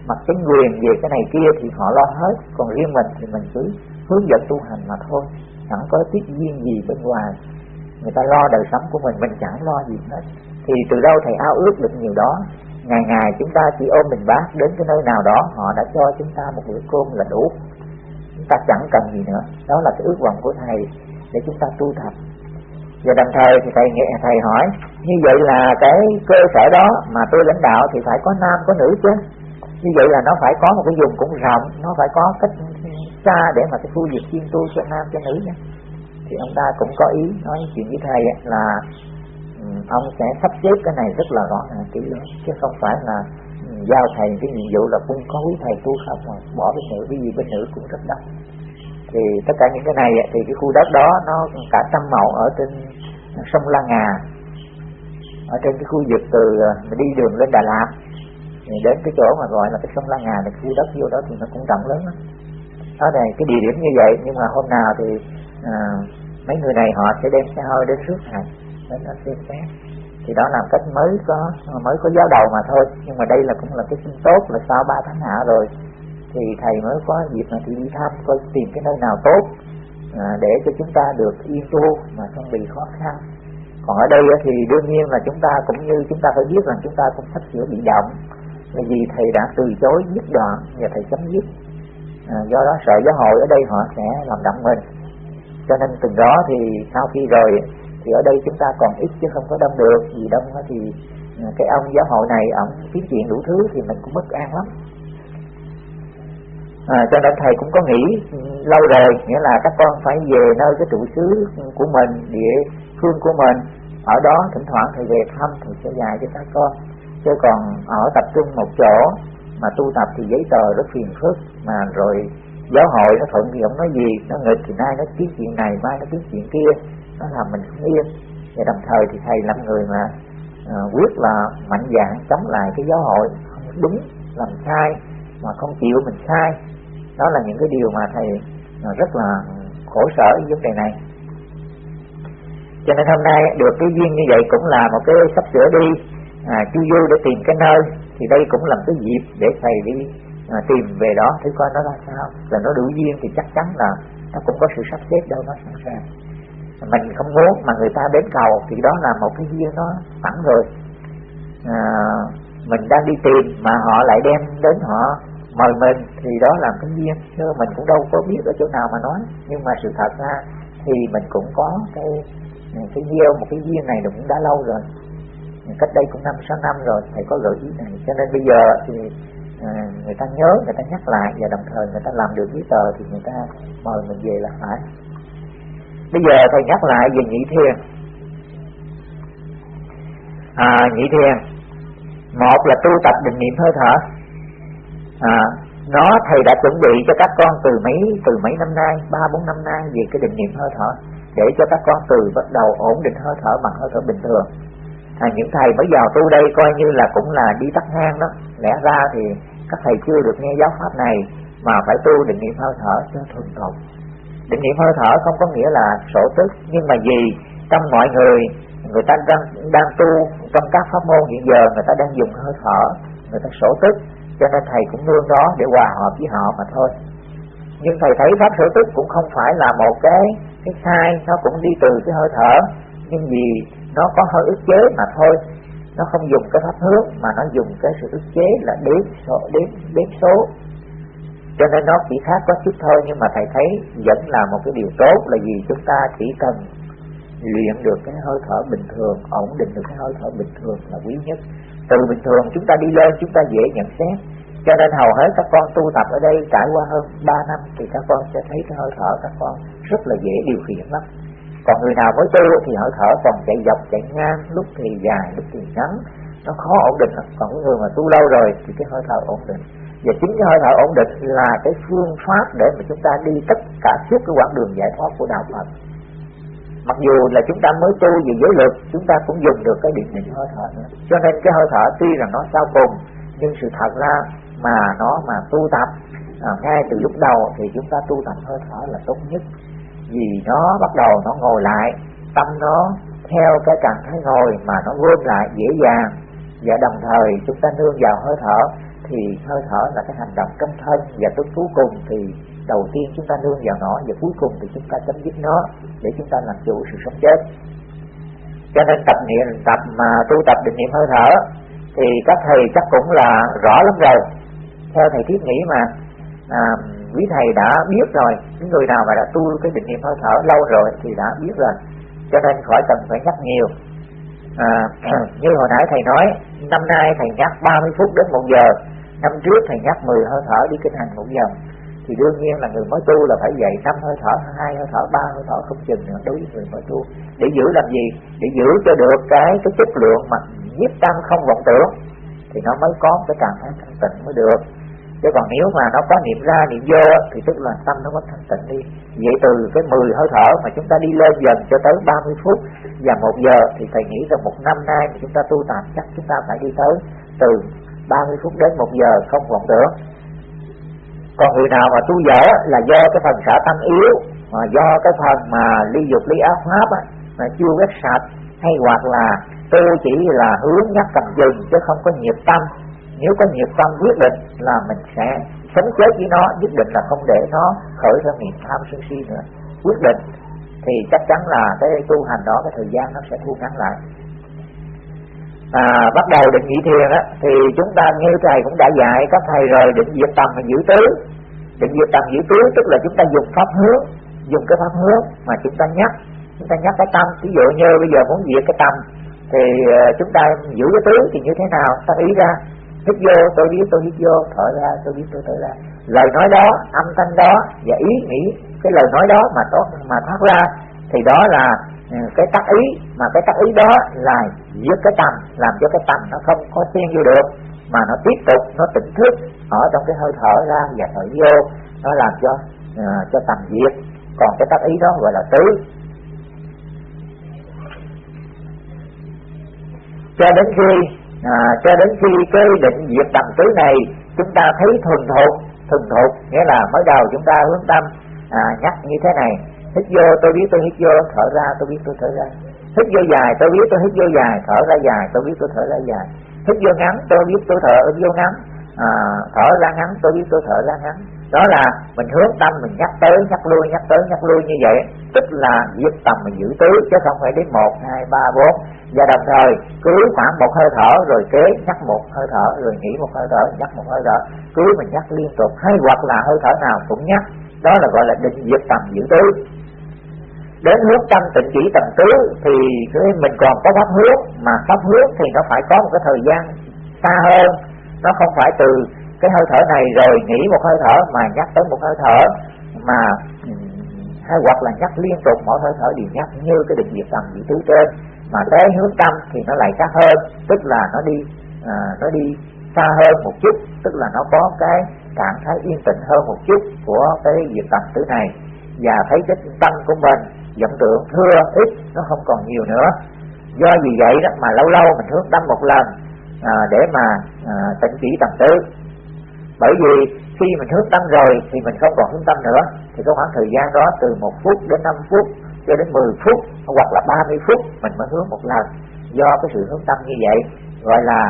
mặt chính quyền về cái này kia thì họ lo hết. Còn riêng mình thì mình cứ hướng dẫn tu hành mà thôi. Chẳng có tiết duyên gì bên ngoài. Người ta lo đời sống của mình mình chẳng lo gì hết. Thì từ đâu thầy ao ước được nhiều đó? Ngày ngày chúng ta chỉ ôm mình bác đến cái nơi nào đó, họ đã cho chúng ta một bữa cơm là đủ. Chúng ta chẳng cần gì nữa. Đó là cái ước vọng của thầy để chúng ta tu tập. Và đồng thời thì thầy nghe, thầy hỏi, như vậy là cái cơ sở đó mà tôi lãnh đạo thì phải có nam, có nữ chứ? Như vậy là nó phải có một cái vùng cũng rộng, nó phải có cách xa để mà cái khu vực chuyên tu cho nam, cho nữ nhé. Thì ông ta cũng có ý nói chuyện với thầy là ông sẽ sắp xếp cái này rất là rõ ràng kỹ lưỡng. Chứ không phải là giao thầy cái nhiệm vụ là cũng có quý thầy tu không mà bỏ bên nữ cái gì bên nữ cũng rất đắt. Thì tất cả những cái này thì cái khu đất đó nó cả trăm mẫu ở trên sông La Ngà ở trên cái khu vực từ à, đi đường lên Đà Lạt. Đến cái chỗ mà gọi là cái sông La Ngà thì khu đất vô đó thì nó cũng rộng lớn đó đó này cái địa điểm như vậy nhưng mà hôm nào thì à, mấy người này họ sẽ đem xe hơi đến trước thầy đến nó xem xét thì đó là cách mới có mới có giáo đầu mà thôi. Nhưng mà đây là cũng là cái sinh tốt là sau ba tháng hạ rồi thì thầy mới có dịp mà đi thăm coi tìm cái nơi nào tốt à, để cho chúng ta được yên tu mà không bị khó khăn. Còn ở đây thì đương nhiên là chúng ta cũng như chúng ta phải biết rằng chúng ta cũng sắp sửa bị động bởi vì thầy đã từ chối dứt đoạn và thầy chấm dứt. À, do đó sợ giáo hội ở đây họ sẽ làm động mình. Cho nên từ đó thì sau khi rồi thì ở đây chúng ta còn ít chứ không có đông được. Vì đông thì ừ, cái ông giáo hội này ông kiếm chuyện đủ thứ thì mình cũng bất an lắm. À, cho nên thầy cũng có nghĩ lâu rồi nghĩa là các con phải về nơi cái trụ xứ của mình địa phương của mình. Ở đó thỉnh thoảng thầy về thăm thầy sẽ dạy cho các con. Chứ còn ở tập trung một chỗ mà tu tập thì giấy tờ rất phiền phức. Mà rồi giáo hội nó thuận thì ông nói gì nó nghịch thì nay nó kiếm chuyện này mai nó kiếm chuyện kia nó làm mình không yên và đồng thời thì thầy là người mà uh, quyết là mạnh dạn chống lại cái giáo hội. Không đúng làm sai mà không chịu mình sai. Đó là những cái điều mà thầy ờ, rất là khổ sở với vấn đề này. Cho nên hôm nay được cái duyên như vậy cũng là một cái sắp sửa đi. À, chu du để tìm cái nơi thì đây cũng là cái dịp để thầy đi à, tìm về đó. Thử coi nó ra sao. Là nó đủ duyên thì chắc chắn là nó cũng có sự sắp xếp đâu nó sẵn sàng mình không muốn mà người ta đến cầu thì đó là một cái duyên nó sẵn rồi. À, mình đang đi tìm mà họ lại đem đến họ mời mình thì đó là cái duyên. Chứ mình cũng đâu có biết ở chỗ nào mà nói. Nhưng mà sự thật ra thì mình cũng có cái cái gieo một cái duyên này cũng đã lâu rồi. Cách đây cũng năm sáu năm rồi thầy có gợi ý này. Cho nên bây giờ thì à, người ta nhớ người ta nhắc lại và đồng thời người ta làm được giấy tờ thì người ta mời mình về là phải bây giờ thầy nhắc lại về nhị thiền à, nhị thiền một là tu tập định niệm hơi thở. À, nó thầy đã chuẩn bị cho các con từ mấy từ mấy năm nay? Ba bốn năm nay về cái định niệm hơi thở. Để cho các con từ bắt đầu ổn định hơi thở bằng hơi thở bình thường. À, những thầy mới vào tu đây coi như là cũng là đi tắt hang đó. Lẽ ra thì các thầy chưa được nghe giáo pháp này mà phải tu định niệm hơi thở cho thuần thục định niệm hơi thở không có nghĩa là sổ tức, nhưng mà gì? Trong mọi người người ta đang đang tu trong các pháp môn hiện giờ, người ta đang dùng hơi thở, người ta sổ tức. Cho nên thầy cũng nương đó để hòa hợp với họ mà thôi. Nhưng thầy thấy pháp sổ tức cũng không phải là một cái cái sai, nó cũng đi từ cái hơi thở. Nhưng vì nó có hơi ức chế mà thôi. Nó không dùng cái pháp hướng, mà nó dùng cái sự ức chế là đếm số, đếm đếm số cho nên nó chỉ khác có chút thôi, nhưng mà thầy thấy vẫn là một cái điều tốt, là vì chúng ta chỉ cần luyện được cái hơi thở bình thường, ổn định được cái hơi thở bình thường là quý nhất. Từ bình thường chúng ta đi lên, chúng ta dễ nhận xét. Cho nên hầu hết các con tu tập ở đây trải qua hơn 3 năm thì các con sẽ thấy cái hơi thở các con rất là dễ điều khiển lắm. Còn người nào mới tu thì hơi thở còn chạy dọc, chạy ngang, lúc thì dài, lúc thì ngắn. Nó khó ổn định còn cái người mà tu lâu rồi thì cái hơi thở ổn định và chính cái hơi thở ổn định là cái phương pháp để mà chúng ta đi tất cả suốt cái quãng đường giải thoát của đạo Phật. Mặc dù là chúng ta mới tu về giới lực chúng ta cũng dùng được cái điện định hơi thở nữa. Cho nên cái hơi thở tuy là nó sau cùng nhưng sự thật ra mà nó mà tu tập à, ngay từ lúc đầu thì chúng ta tu tập hơi thở là tốt nhất. Vì nó bắt đầu nó ngồi lại tâm nó theo cái trạng thái ngồi mà nó gom lại dễ dàng. Và đồng thời chúng ta nương vào hơi thở thì hơi thở là cái hành động trong thân và tới cuối cùng thì đầu tiên chúng ta nương vào nó và cuối cùng thì chúng ta chấm dứt nó để chúng ta làm chủ sự sống chết. Cho nên tập niệm tập mà tu tập định niệm hơi thở thì các thầy chắc cũng là rõ lắm rồi. Theo thầy thiết nghĩ mà à, quý thầy đã biết rồi những người nào mà đã tu cái định niệm hơi thở lâu rồi thì đã biết rồi. Cho nên khỏi cần phải nhắc nhiều. À, như hồi nãy thầy nói năm nay thầy nhắc 30 phút đến một giờ năm trước thầy nhắc 10 hơi thở đi kinh hành một vòng, thì đương nhiên là người mới tu là phải dạy năm hơi thở, hai hơi thở, ba hơi thở, không chừng nữa đối với người mới tu. Để giữ làm gì? Để giữ cho được cái cái chất lượng mà nhiếp tâm không vọng tưởng, thì nó mới có cái trạng thái thanh tịnh mới được. Chứ còn nếu mà nó có niệm ra, niệm vô, thì tức là tâm nó mất thanh tịnh đi. Vậy từ cái 10 hơi thở mà chúng ta đi lên dần cho tới 30 phút và một giờ, thì thầy nghĩ rằng một năm nay mà chúng ta tu tập chắc chúng ta phải đi tới từ 30 phút đến một giờ không vọng tưởng còn người nào mà tu dở là do cái phần xả tâm yếu mà do cái phần mà ly dục ly ác pháp á, mà chưa quét sạch hay hoặc là tu chỉ là hướng nhắc cầm dừng chứ không có nhiệt tâm. Nếu có nhiệt tâm quyết định là mình sẽ sống chết với nó nhất định là không để nó khởi ra niềm tham sân si nữa. Quyết định thì chắc chắn là cái tu hành đó cái thời gian nó sẽ thu ngắn lại à, bắt đầu định nhị thiền á thì chúng ta như thầy cũng đã dạy các thầy rồi định diệt tầm và giữ tứ. Định diệt tầm giữ tứ tức là chúng ta dùng pháp hướng dùng cái pháp hướng mà chúng ta nhắc. Chúng ta nhắc cái tâm ví dụ như bây giờ muốn diệt cái tâm thì à, chúng ta giữ cái tứ thì như thế nào? Ta ý ra hít vô tôi biết tôi hít vô thở ra tôi biết tôi thở ra. Lời nói đó âm thanh đó và ý nghĩ cái lời nói đó mà tốt mà thoát ra thì đó là Ừ, cái tác ý mà cái tác ý đó là giết cái tâm làm cho cái tâm nó không có xen vô được mà nó tiếp tục nó tỉnh thức ở trong cái hơi thở ra và thở vô nó làm cho uh, cho tầm diệt. Còn cái tác ý đó gọi là tứ. Cho đến khi à, cho đến khi cái định diệt tầm tứ này chúng ta thấy thuần thục. Thuần thục nghĩa là mới đầu chúng ta hướng tâm à, nhắc như thế này hít vô tôi biết tôi hít vô thở ra tôi biết tôi thở ra. Hít vô dài tôi biết tôi hít vô dài thở ra dài tôi biết tôi thở ra dài. Hít vô ngắn tôi biết tôi thở vô ngắn. À, thở ra ngắn tôi biết tôi thở ra ngắn. Đó là mình hướng tâm mình nhắc tới nhắc lui nhắc tới nhắc lui như vậy. Tức là giúp tầm mình giữ tứ chứ không phải đến một hai ba bốn. Và đồng thời cứ khoảng một hơi thở rồi kế nhắc một hơi thở rồi nghỉ một hơi thở nhắc một hơi thở. Cứ mình nhắc liên tục hay hoặc là hơi thở nào cũng nhắc. Đó là gọi là định diệt tầm giữ tứ đến hướng tâm tịnh chỉ tầm tứ thì mình còn có pháp hướng mà pháp hướng thì nó phải có một cái thời gian xa hơn. Nó không phải từ cái hơi thở này rồi nghỉ một hơi thở mà nhắc tới một hơi thở mà hay hoặc là nhắc liên tục mỗi hơi thở đều nhắc như cái định diệt tầm vị tứ trên. Mà tới hướng tâm thì nó lại khác hơn tức là nó đi à, nó đi xa hơn một chút tức là nó có cái trạng thái yên tĩnh hơn một chút của cái diệt tầm tứ này. Và thấy cái tâm của mình vọng tưởng thưa ít nó không còn nhiều nữa. Do vì vậy đó mà lâu lâu mình hướng tâm một lần à, để mà à, tịnh chỉ tầm tứ bởi vì khi mình hướng tâm rồi thì mình không còn hướng tâm nữa thì có khoảng thời gian đó từ một phút đến 5 phút cho đến 10 phút hoặc là 30 phút mình mới hướng một lần. Do cái sự hướng tâm như vậy gọi là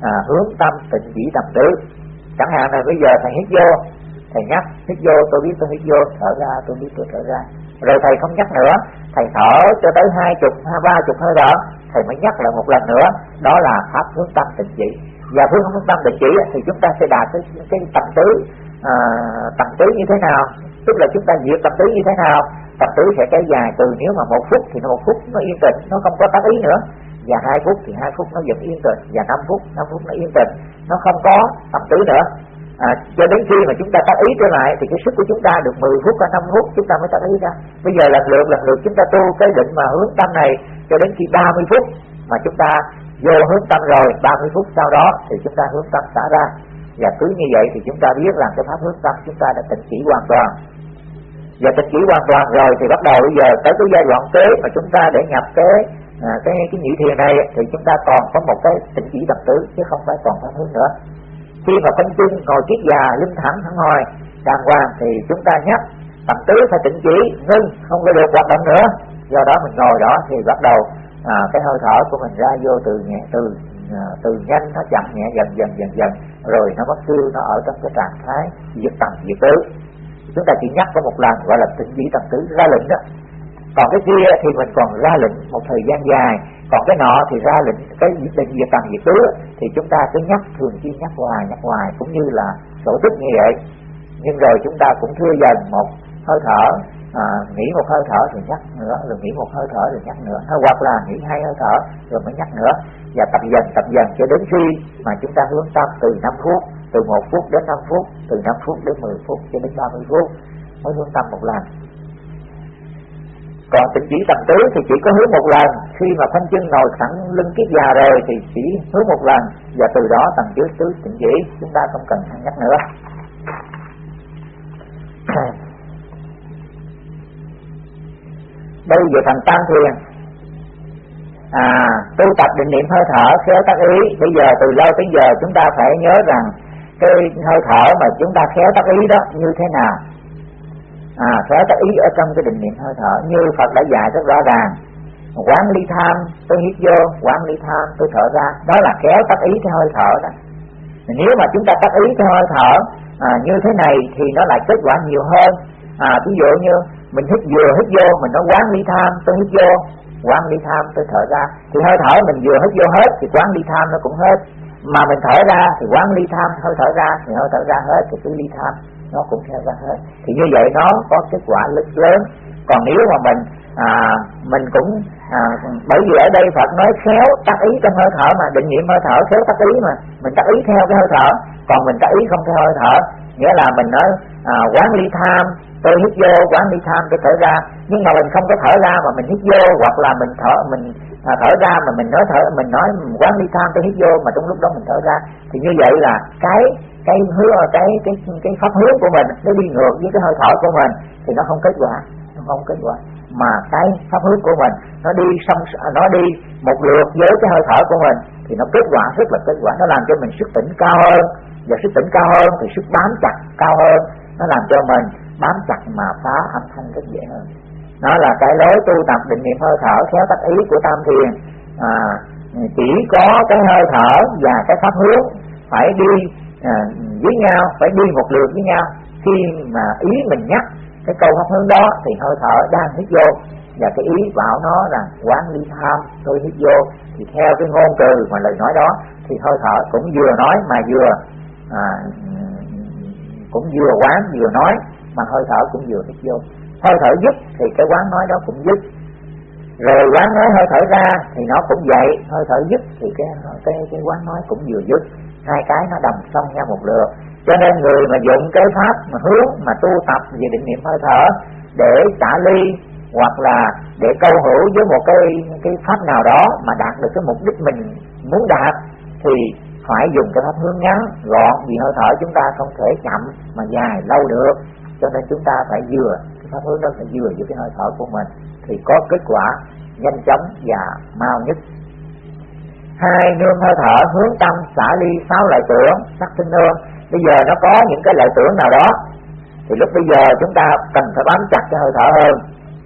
à, hướng tâm tịnh chỉ tầm tứ chẳng hạn là bây giờ thầy hít vô thầy nhắc hít vô tôi biết tôi hít vô thở ra tôi biết tôi thở ra rồi thầy không nhắc nữa. Thầy thở cho tới hai chục hai ba chục hơi thở thầy mới nhắc lại một lần nữa. Đó là pháp hướng tâm định chỉ. Và hướng hướng tâm định chỉ thì chúng ta sẽ đạt tới cái tầm tứ à, tầm tứ như thế nào? Tức là chúng ta diệt tập tứ như thế nào? Tập tứ sẽ kéo dài từ nếu mà một phút thì một phút nó yên tĩnh nó không có tác ý nữa. Và hai phút thì hai phút nó vẫn yên tĩnh. Và năm phút năm phút nó yên tĩnh. Nó không có tầm tứ nữa à, cho đến khi mà chúng ta tác ý trở lại thì cái sức của chúng ta được 10 phút hay 5 phút chúng ta mới tác ý ra bây giờ lần lượt lần lượt chúng ta tu cái định mà hướng tâm này cho đến khi 30 phút mà chúng ta vô hướng tâm rồi 30 phút sau đó thì chúng ta hướng tâm xả ra và cứ như vậy thì chúng ta biết rằng cái pháp hướng tâm chúng ta đã tịnh chỉ hoàn toàn và tịnh chỉ hoàn toàn rồi thì bắt đầu bây giờ tới cái giai đoạn kế mà chúng ta để nhập cái à, cái cái nhị thiền này thì chúng ta còn có một cái tịnh chỉ tập tứ chứ không phải còn pháp hướng nữa khi mà phân chân ngồi kiết già linh thẳng thẳng hồi đàng hoàng thì chúng ta nhắc bằng tứ phải tỉnh chỉ ngưng không có được hoạt động nữa. Do đó mình ngồi đó thì bắt đầu à, cái hơi thở của mình ra vô từ nhẹ từ à, từ nhanh nó chậm nhẹ dần dần dần dần rồi nó mất tiêu nó ở trong cái trạng thái diệt tầm diệt tứ. Chúng ta chỉ nhắc có một lần gọi là tỉnh chỉ tầm tứ ra lệnh đó. Còn cái kia thì mình còn ra lệnh một thời gian dài còn cái nọ thì ra lệnh cái định việc tầm việc tứ thì chúng ta cứ nhắc thường xuyên nhắc hoài nhắc hoài cũng như là sổ tích như vậy. Nhưng rồi chúng ta cũng thưa dần một hơi thở à, nghỉ một hơi thở thì nhắc nữa rồi nghỉ một hơi thở rồi nhắc nữa. Hay hoặc là nghỉ hai hơi thở rồi mới nhắc nữa. Và tập dần tập dần cho đến khi mà chúng ta hướng tâm từ 5 phút từ 1 phút đến 5 phút từ 5 phút đến 10 phút cho đến 30 phút mới hướng tâm một lần còn tịnh chỉ tầm tứ thì chỉ có hướng một lần. Khi mà thanh chân ngồi thẳng lưng kiết già rồi thì chỉ hướng một lần. Và từ đó tầng dưới tứ tịnh chỉ chúng ta không cần nhắc nữa. Bây giờ thành tam thiền. À tu tập định niệm hơi thở, khéo tác ý. Bây giờ từ lâu tới giờ chúng ta phải nhớ rằng cái hơi thở mà chúng ta khéo tác ý đó như thế nào? À phải tác ý ở trong cái định niệm hơi thở. Như Phật đã dạy rất rõ ràng. Quán ly tham tôi hít vô quán ly tham tôi thở ra. Đó là kéo tác ý theo hơi thở đó. Nếu mà chúng ta tác ý theo hơi thở à, như thế này thì nó lại kết quả nhiều hơn. À, ví dụ như mình hít vừa hít vô mình nói quán ly tham tôi hít vô. Quán ly tham tôi thở ra. Thì hơi thở mình vừa hít vô hết thì quán ly tham nó cũng hết. Mà mình thở ra thì quán ly tham hơi thở ra thì hơi thở ra hết thì cứ ly tham nó cũng theo ra hết thì như vậy nó có kết quả lớn lớn. Còn nếu mà mình à, mình cũng à, bởi vì ở đây Phật nói khéo tác ý trong hơi thở mà định niệm hơi thở khéo tác ý mà mình tác ý theo cái hơi thở. Còn mình tác ý không theo hơi thở nghĩa là mình nói à, quán ly tham tôi hít vô quán ly tham tôi thở ra. Nhưng mà mình không có thở ra mà mình hít vô hoặc là mình thở mình à, thở ra mà mình nói thở mình nói quán ly tham tôi hít vô mà trong lúc đó mình thở ra. Thì như vậy là cái cái hứa cái cái cái pháp hướng của mình nó đi ngược với cái hơi thở của mình thì nó không kết quả nó không kết quả. Mà cái pháp hướng của mình nó đi xong nó đi một lượt với cái hơi thở của mình thì nó kết quả rất là kết quả. Nó làm cho mình sức tỉnh cao hơn và sức tỉnh cao hơn thì sức bám chặt cao hơn. Nó làm cho mình bám chặt mà phá âm thanh rất dễ hơn. Nó là cái lối tu tập định niệm hơi thở theo tách ý của tam thiền. À, chỉ có cái hơi thở và cái pháp hướng phải đi à, với nhau phải đi một lượt với nhau. Khi mà ý mình nhắc cái câu pháp hướng đó thì hơi thở đang hít vô. Và cái ý bảo nó là quán ly tham tôi hít vô. Thì theo cái ngôn từ mà lời nói đó thì hơi thở cũng vừa nói mà vừa à, cũng vừa quán vừa nói mà hơi thở cũng vừa hít vô. Hơi thở dứt thì cái quán nói đó cũng dứt. Rồi quán nói hơi thở ra thì nó cũng vậy. Hơi thở dứt thì cái cái cái quán nói cũng vừa dứt hai cái nó đồng song nhau một lượt. Cho nên người mà dụng cái pháp mà hướng, mà tu tập về định niệm hơi thở để xả ly, hoặc là để câu hữu với một cái cái pháp nào đó mà đạt được cái mục đích mình muốn đạt, thì phải dùng cái pháp hướng ngắn, gọn, vì hơi thở chúng ta không thể chậm mà dài lâu được. Cho nên chúng ta phải vừa, cái pháp hướng đó phải vừa với cái hơi thở của mình, thì có kết quả nhanh chóng và mau nhất hai nương hơi thở hướng tâm xả ly sáu loại tưởng sắc sinh nương bây giờ nó có những cái loại tưởng nào đó. Thì lúc bây giờ chúng ta cần phải bám chặt cái hơi thở hơn.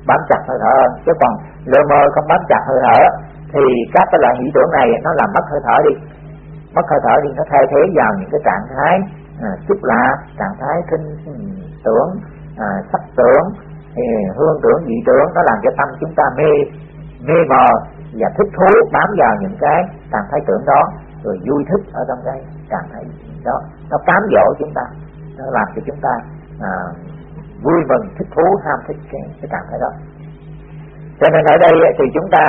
Bám chặt hơi thở hơn. Chứ còn lơ mơ không bám chặt hơi thở thì các cái loại nghĩ tưởng này nó làm mất hơi thở đi. Mất hơi thở đi nó thay thế vào những cái trạng thái à, xúc lạ trạng thái kinh tưởng à, sắc tưởng thì hương tưởng dị tưởng nó làm cho tâm chúng ta mê mê mờ và thích thú bám vào những cái trạng thái tưởng đó rồi vui thích ở trong cái trạng thái đó. Nó cám dỗ chúng ta nó làm cho chúng ta à, vui mừng thích thú ham thích cái, cái trạng thái đó. Cho nên ở đây thì chúng ta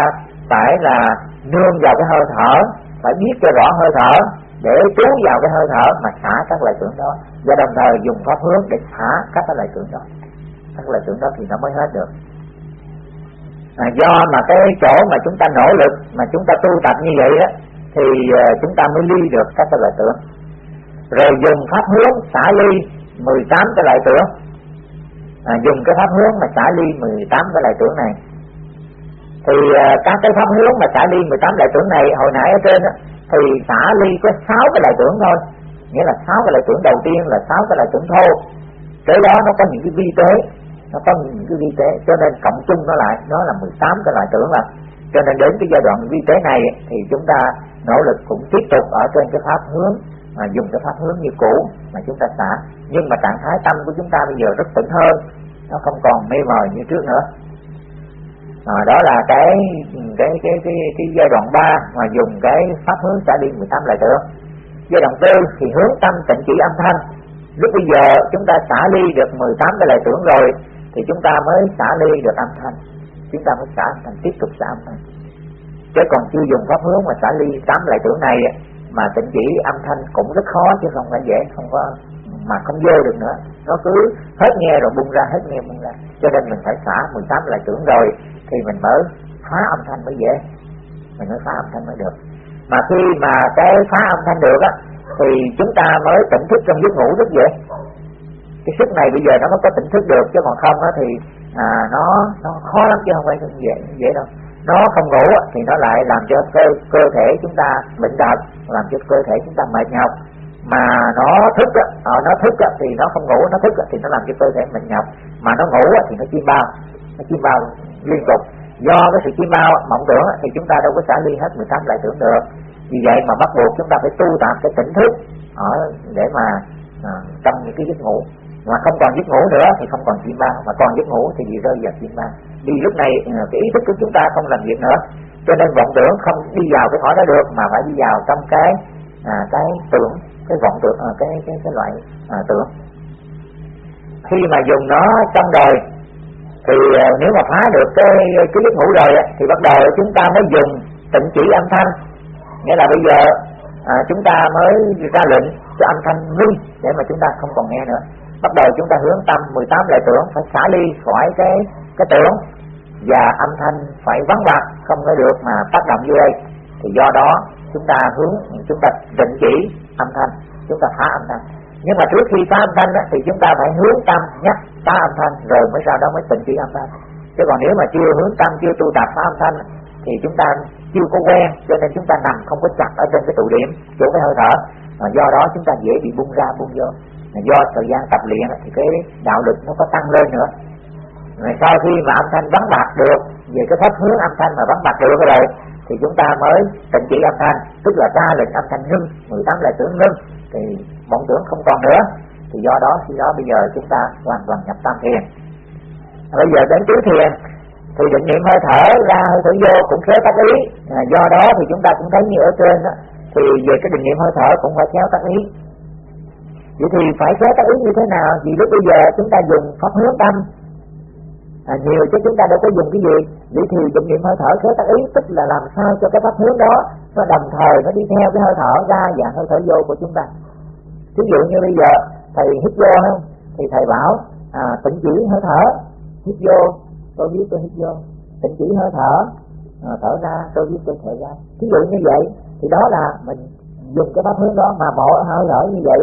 phải là nương vào cái hơi thở phải biết cho rõ hơi thở để trú vào cái hơi thở mà xả các loại tưởng đó và đồng thời dùng pháp hướng để xả các loại tưởng đó. Các loại tưởng đó thì nó mới hết được à, do mà cái chỗ mà chúng ta nỗ lực mà chúng ta tu tập như vậy đó thì uh, chúng ta mới ly được các cái loại tưởng. Rồi dùng pháp hướng xả ly 18 cái loại tưởng. À, dùng cái pháp hướng mà xả ly 18 cái loại tưởng này. Thì uh, các cái pháp hướng mà xả ly 18 loại tưởng này hồi nãy ở trên đó, thì xả ly có 6 cái loại tưởng thôi. Nghĩa là 6 cái loại tưởng đầu tiên là 6 cái loại tưởng thô. Cái đó nó có những cái vi tế nó có những cái vi tế cho nên cộng chung nó lại nó là 18 cái loại tưởng là. Cho nên đến cái giai đoạn vi tế này thì chúng ta nỗ lực cũng tiếp tục ở trên cái pháp hướng mà dùng cái pháp hướng như cũ mà chúng ta xả. Nhưng mà trạng thái tâm của chúng ta bây giờ rất tỉnh hơn nó không còn mê mờ như trước nữa. À, đó là cái cái cái cái cái giai đoạn 3 mà dùng cái pháp hướng xả đi 18 lại tưởng. Giai đoạn tư thì hướng tâm tịnh chỉ âm thanh. Lúc bây giờ chúng ta xả ly được 18 cái lại tưởng rồi thì chúng ta mới xả ly được âm thanh. Chúng ta mới xả âm thanh tiếp tục xả âm thanh. Chứ còn chưa dùng pháp hướng mà xả ly tám lại tưởng này mà tịnh chỉ âm thanh cũng rất khó chứ không phải dễ, không có, mà không vô được nữa. Nó cứ hết nghe rồi bung ra, hết nghe bung ra. Cho nên mình phải xả 18 lại tưởng rồi, thì mình mới phá âm thanh mới dễ. Mình mới phá âm thanh mới được. Mà khi mà cái phá âm thanh được á, thì chúng ta mới tỉnh thức trong giấc ngủ rất dễ cái sức này bây giờ nó mới có tỉnh thức được chứ còn không á thì à, nó nó khó lắm chứ không phải dễ dễ đâu. Nó không ngủ thì nó lại làm cho cơ cơ thể chúng ta bệnh tật làm cho cơ thể chúng ta mệt nhọc. Mà nó thức á, à, nó thức á, thì nó không ngủ nó thức á, thì nó làm cho cơ thể mệt nhọc. Mà nó ngủ á, thì nó chim bao nó chim bao liên tục. Do cái sự chim bao mộng tưởng thì chúng ta đâu có xả ly hết 18 lại tưởng được. Vì vậy mà bắt buộc chúng ta phải tu tập cái tỉnh thức ở để mà à, trong những cái giấc ngủ mà không còn giấc ngủ nữa thì không còn chim bao mà còn giấc ngủ thì bị rơi vào chim bao vì lúc này ừ, cái ý thức của chúng ta không làm việc nữa. Cho nên vọng tưởng không đi vào cái hỏi đó được mà phải đi vào trong cái à, cái tưởng cái vọng tưởng à, cái cái cái loại à, tưởng. Khi mà dùng nó trong đời thì à, nếu mà phá được cái cái giấc ngủ rồi thì bắt đầu chúng ta mới dùng tịnh chỉ âm thanh. Nghĩa là bây giờ à, chúng ta mới ra lệnh cho âm thanh ngưng để mà chúng ta không còn nghe nữa bắt đầu chúng ta hướng tâm 18 lại tưởng phải xả ly khỏi cái cái tưởng. Và âm thanh phải vắng mặt không có được mà tác động vô đây. Thì do đó chúng ta hướng chúng ta định chỉ âm thanh chúng ta phá âm thanh. Nhưng mà trước khi phá âm thanh đó, thì chúng ta phải hướng tâm nhắc phá âm thanh rồi mới sau đó mới tịnh chỉ âm thanh. Chứ còn nếu mà chưa hướng tâm chưa tu tập phá âm thanh thì chúng ta chưa có quen cho nên chúng ta nằm không có chặt ở trên cái tụ điểm chỗ cái hơi thở. Mà do đó chúng ta dễ bị bung ra bung vô do thời gian tập luyện thì cái đạo lực nó có tăng lên nữa. Rồi sau khi mà âm thanh vắng bạc được về cái pháp hướng âm thanh mà vắng bạc được rồi thì chúng ta mới tịnh chỉ âm thanh. Tức là ra lệnh âm thanh ngưng 18 là tưởng ngưng thì vọng tưởng không còn nữa. Thì do đó khi đó bây giờ chúng ta hoàn toàn nhập tam thiền. Bây giờ đến tứ thiền thì định niệm hơi thở ra hơi thở vô cũng khéo tác ý. À, do đó thì chúng ta cũng thấy như ở trên đó, thì về cái định niệm hơi thở cũng phải khéo tác ý vậy thì phải khéo tác ý như thế nào? Vì lúc bây giờ chúng ta dùng pháp hướng tâm. À, nhiều chứ chúng ta đâu có dùng cái gì. Vậy thì dụng niệm hơi thở khéo tác ý tức là làm sao cho cái pháp hướng đó nó đồng thời nó đi theo cái hơi thở ra và hơi thở vô của chúng ta. Ví dụ như bây giờ thầy hít vô không thì thầy bảo à, tỉnh chỉ hơi thở hít vô tôi biết tôi hít vô. Tỉnh chỉ hơi thở à, thở ra tôi biết tôi thở ra. Ví dụ như vậy thì đó là mình dùng cái pháp hướng đó mà bỏ hơi thở như vậy.